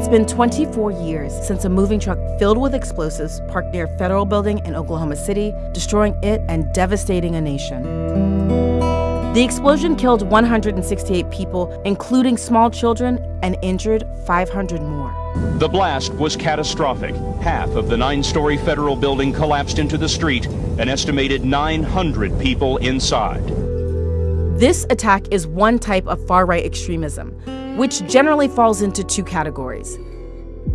Speaker 13: It's been 24 years since a moving truck filled with explosives parked near a federal building in Oklahoma City, destroying it and devastating a nation. The explosion killed 168 people, including small children, and injured 500 more.
Speaker 19: The blast was catastrophic. Half of the nine story federal building collapsed into the street, an estimated 900 people inside.
Speaker 13: This attack is one type of far right extremism, which generally falls into two categories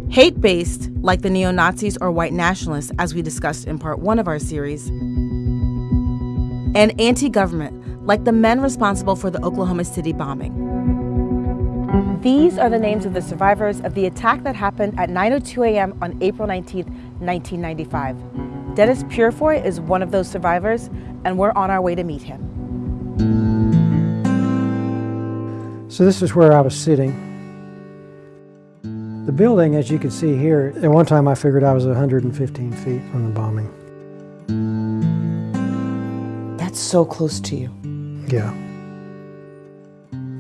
Speaker 13: hate based, like the neo Nazis or white nationalists, as we discussed in part one of our series, and anti government, like the men responsible for the Oklahoma City bombing. These are the names of the survivors of the attack that happened at 9:02 a.m. on April 19, 1995. Dennis Purifoy is one of those survivors, and we're on our way to meet him.
Speaker 20: So this is where I was sitting. The building, as you can see here, at one time I figured I was 115 feet from the bombing.
Speaker 13: That's so close to you.
Speaker 20: Yeah.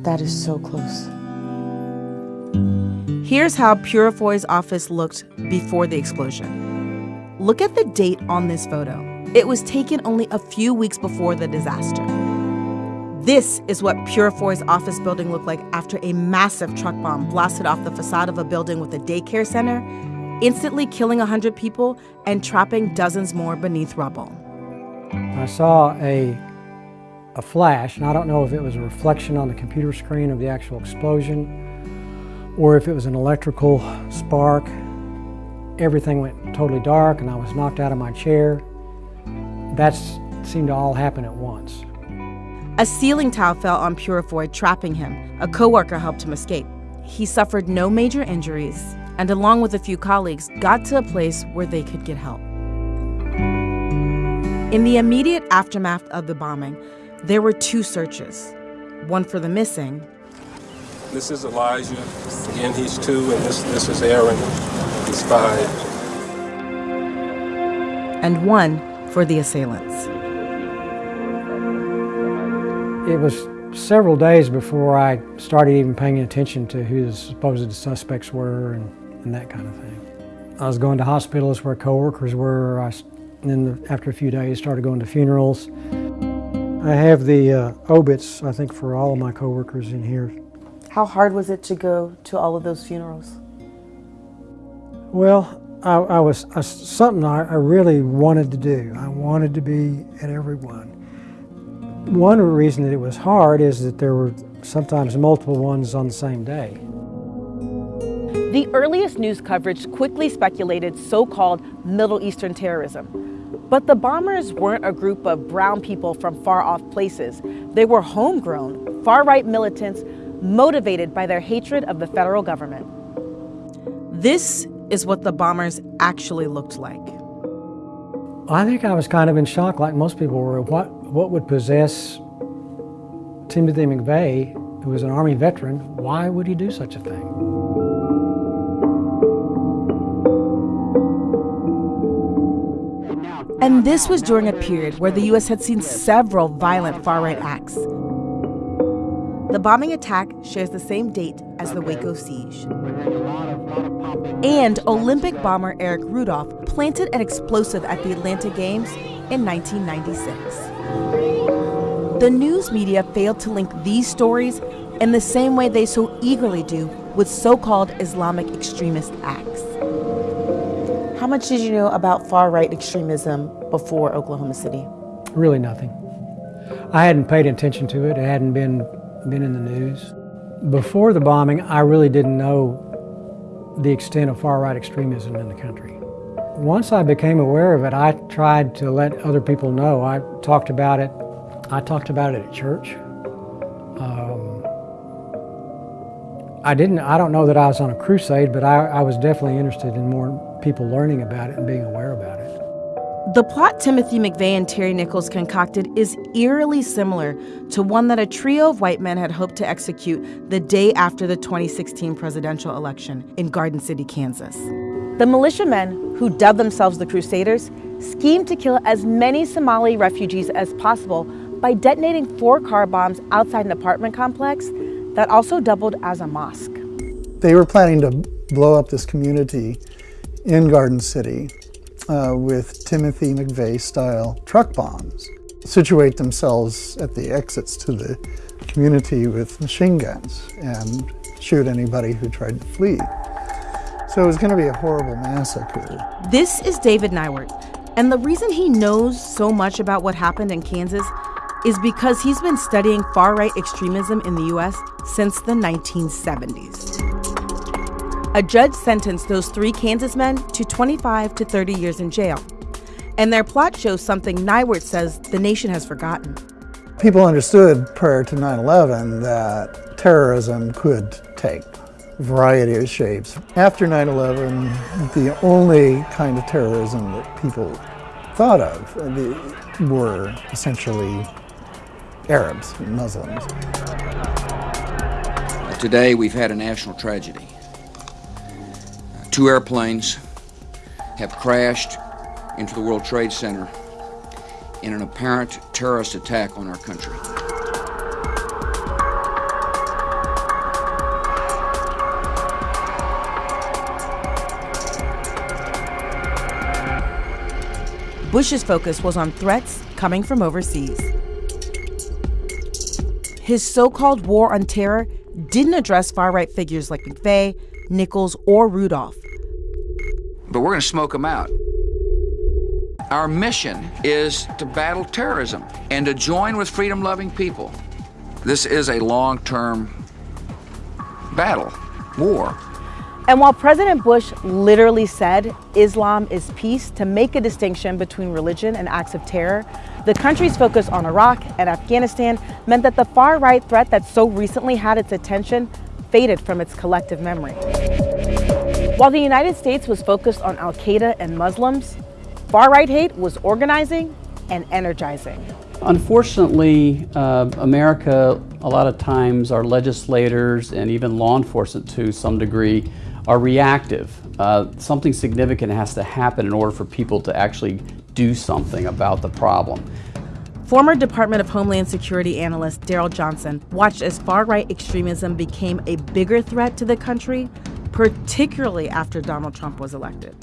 Speaker 13: That is so close. Here's how Purifoy's office looked before the explosion. Look at the date on this photo. It was taken only a few weeks before the disaster. This is what Purifoy's office building looked like after a massive truck bomb blasted off the facade of a building with a daycare center, instantly killing 100 people and trapping dozens more beneath rubble.
Speaker 20: I saw a, a flash, and I don't know if it was a reflection on the computer screen of the actual explosion or if it was an electrical spark. Everything went totally dark, and I was knocked out of my chair. That seemed to all happen at once.
Speaker 13: A ceiling tile fell on Purifoy, trapping him. A coworker helped him escape. He suffered no major injuries and, along with a few colleagues, got to a place where they could get help. In the immediate aftermath of the bombing, there were two searches one for the missing.
Speaker 21: This is Elijah. Again, he's two, and this, this is Aaron. He's five.
Speaker 13: And one for the assailants.
Speaker 20: It was several days before I started even paying attention to who the supposed suspects were and, and that kind of thing. I was going to hospitals where coworkers were. I, and then the, after a few days, started going to funerals. I have the uh, obits, I think, for all of my coworkers in here.
Speaker 13: How hard was it to go to all of those funerals?
Speaker 20: Well, I, I was I, something I, I really wanted to do. I wanted to be at every one. One reason that it was hard is that there were sometimes multiple ones on the same day.
Speaker 13: The earliest news coverage quickly speculated so-called Middle Eastern terrorism. But the bombers weren't a group of brown people from far-off places. They were homegrown, far-right militants motivated by their hatred of the federal government. This is what the bombers actually looked like.
Speaker 20: I think I was kind of in shock, like most people were. What, what would possess Timothy McVeigh, who was an Army veteran, why would he do such a thing?
Speaker 13: And this was during a period where the U.S. had seen several violent far right acts. The bombing attack shares the same date as the Waco siege. And Olympic bomber Eric Rudolph planted an explosive at the Atlanta Games in 1996. The news media failed to link these stories in the same way they so eagerly do with so called Islamic extremist acts. How much did you know about far right extremism before Oklahoma City?
Speaker 20: Really nothing. I hadn't paid attention to it, it hadn't been, been in the news. Before the bombing, I really didn't know the extent of far right extremism in the country. Once I became aware of it, I tried to let other people know. I talked about it. I talked about it at church. Um, I didn't. I don't know that I was on a crusade, but I, I was definitely interested in more people learning about it and being aware about it.
Speaker 13: The plot Timothy McVeigh and Terry Nichols concocted is eerily similar to one that a trio of white men had hoped to execute the day after the 2016 presidential election in Garden City, Kansas. The militiamen, who dubbed themselves the Crusaders, schemed to kill as many Somali refugees as possible by detonating four car bombs outside an apartment complex that also doubled as a mosque.
Speaker 17: They were planning to blow up this community in Garden City uh, with Timothy McVeigh style truck bombs, situate themselves at the exits to the community with machine guns and shoot anybody who tried to flee. So it was going to be a horrible massacre.
Speaker 13: This is David Neiwert, and the reason he knows so much about what happened in Kansas is because he's been studying far right extremism in the U.S. since the 1970s. A judge sentenced those three Kansas men to 25 to 30 years in jail. And their plot shows something Neiwert says the nation has forgotten.
Speaker 17: People understood prior to 9 11 that terrorism could take variety of shapes. After 9 11, the only kind of terrorism that people thought of uh, were essentially Arabs Muslims.
Speaker 22: Today, we've had a national tragedy. Uh, two airplanes have crashed into the World Trade Center in an apparent terrorist attack on our country.
Speaker 13: Bush's focus was on threats coming from overseas. His so called war on terror didn't address far right figures like McVeigh, Nichols, or Rudolph.
Speaker 22: But we're going to smoke them out. Our mission is to battle terrorism and to join with freedom loving people. This is a long term battle, war.
Speaker 13: And while President Bush literally said Islam is peace to make a distinction between religion and acts of terror, the country's focus on Iraq and Afghanistan meant that the far right threat that so recently had its attention faded from its collective memory. While the United States was focused on Al Qaeda and Muslims, far right hate was organizing and energizing.
Speaker 23: Unfortunately, uh, America, a lot of times, our legislators and even law enforcement to some degree are reactive. Uh, something significant has to happen in order for people to actually do something about the problem.
Speaker 13: Former Department of Homeland Security analyst Daryl Johnson watched as far right extremism became a bigger threat to the country, particularly after Donald Trump was elected.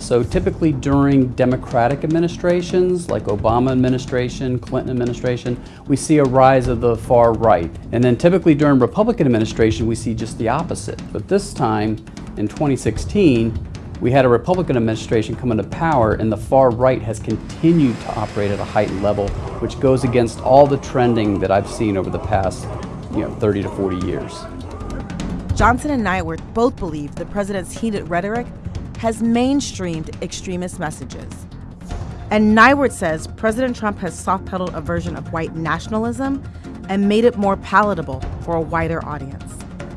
Speaker 23: So typically during Democratic administrations, like Obama administration, Clinton administration, we see a rise of the far right. And then typically during Republican administration, we see just the opposite. But this time, in 2016, we had a Republican administration come into power and the far right has continued to operate at a heightened level, which goes against all the trending that I've seen over the past you know, 30 to 40 years.
Speaker 13: Johnson and Neiwert both believe the president's heated rhetoric has mainstreamed extremist messages. And Neiwert says President Trump has soft pedaled a version of white nationalism and made it more palatable for a wider audience.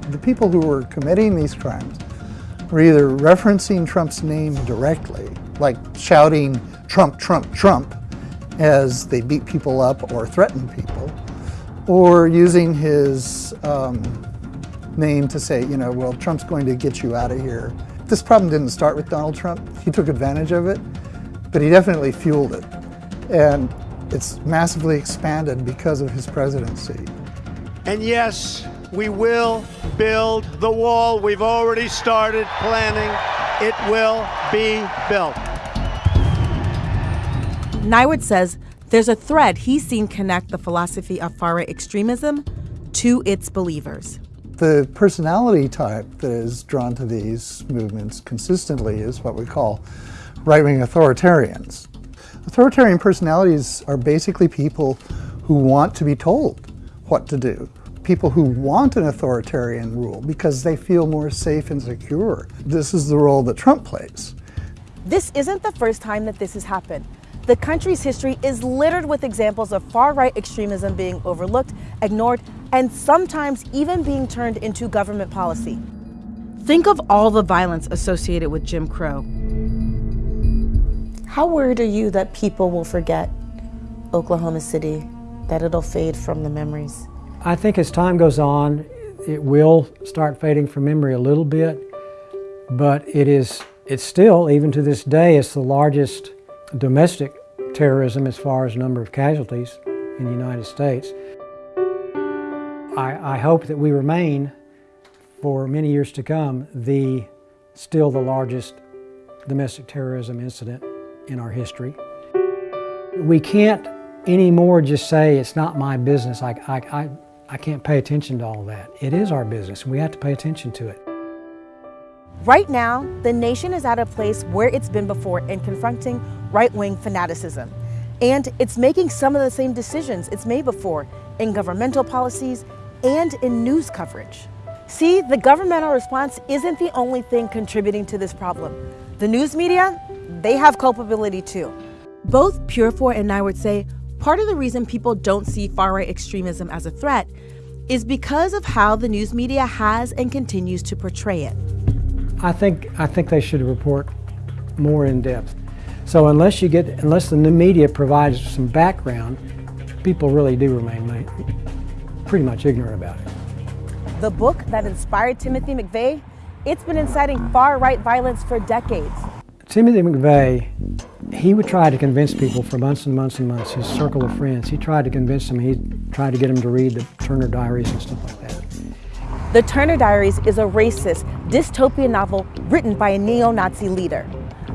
Speaker 17: The people who were committing these crimes were either referencing Trump's name directly, like shouting Trump, Trump, Trump as they beat people up or threaten people, or using his um, name to say, you know, well, Trump's going to get you out of here. This problem didn't start with Donald Trump. He took advantage of it, but he definitely fueled it. And it's massively expanded because of his presidency.
Speaker 24: And yes, we will build the wall. We've already started planning. It will be built.
Speaker 13: Neiwert says there's a thread he's seen connect the philosophy of far right extremism to its believers.
Speaker 17: The personality type that is drawn to these movements consistently is what we call right wing authoritarians. Authoritarian personalities are basically people who want to be told what to do, people who want an authoritarian rule because they feel more safe and secure. This is the role that Trump plays.
Speaker 13: This isn't the first time that this has happened. The country's history is littered with examples of far right extremism being overlooked, ignored, and sometimes even being turned into government policy. Think of all the violence associated with Jim Crow.
Speaker 25: How worried are you that people will forget Oklahoma City, that it'll fade from the memories?
Speaker 20: I think as time goes on, it will start fading from memory a little bit, but it is, it's still, even to this day, it's the largest domestic terrorism as far as number of casualties in the United States. I, I hope that we remain, for many years to come, the still the largest domestic terrorism incident in our history. We can't anymore just say it's not my business. I, I, I, I can't pay attention to all that. It is our business. And we have to pay attention to it.
Speaker 13: Right now, the nation is at a place where it's been before in confronting right wing fanaticism. And it's making some of the same decisions it's made before in governmental policies and in news coverage. See, the governmental response isn't the only thing contributing to this problem. The news media, they have culpability too. Both Purifoy and Neiwert say part of the reason people don't see far right extremism as a threat is because of how the news media has and continues to portray it.
Speaker 20: I think I think they should report more in depth. So unless you get unless the new media provides some background, people really do remain pretty much ignorant about it.
Speaker 13: The book that inspired Timothy McVeigh, it's been inciting far-right violence for decades.
Speaker 20: Timothy McVeigh, he would try to convince people for months and months and months, his circle of friends, he tried to convince them, he tried to get them to read the Turner Diaries and stuff like that.
Speaker 13: The Turner Diaries is a racist, dystopian novel written by a neo-Nazi leader.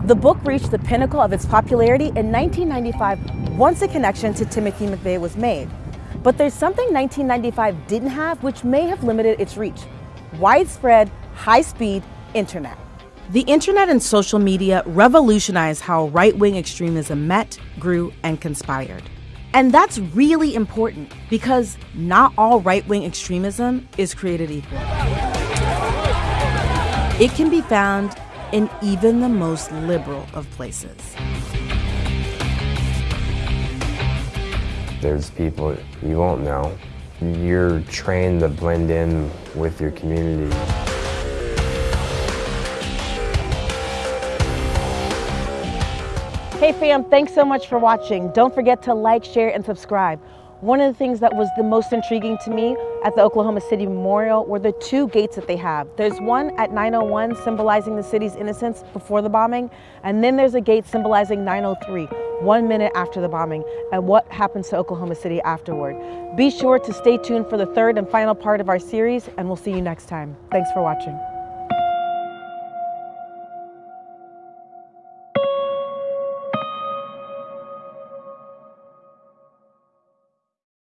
Speaker 13: The book reached the pinnacle of its popularity in 1995 once a connection to Timothy McVeigh was made. But there's something 1995 didn't have which may have limited its reach. Widespread, high-speed internet. The internet and social media revolutionized how right-wing extremism met, grew, and conspired. And that's really important because not all right-wing extremism is created equal. It can be found in even the most liberal of places.
Speaker 26: There's people you won't know. You're trained to blend in with your community.
Speaker 13: Hey fam, thanks so much for watching. Don't forget to like, share, and subscribe. One of the things that was the most intriguing to me at the Oklahoma City Memorial were the two gates that they have. There's one at 901 symbolizing the city's innocence before the bombing, and then there's a gate symbolizing 903, one minute after the bombing, and what happens to Oklahoma City afterward. Be sure to stay tuned for the third and final part of our series, and we'll see you next time. Thanks for watching.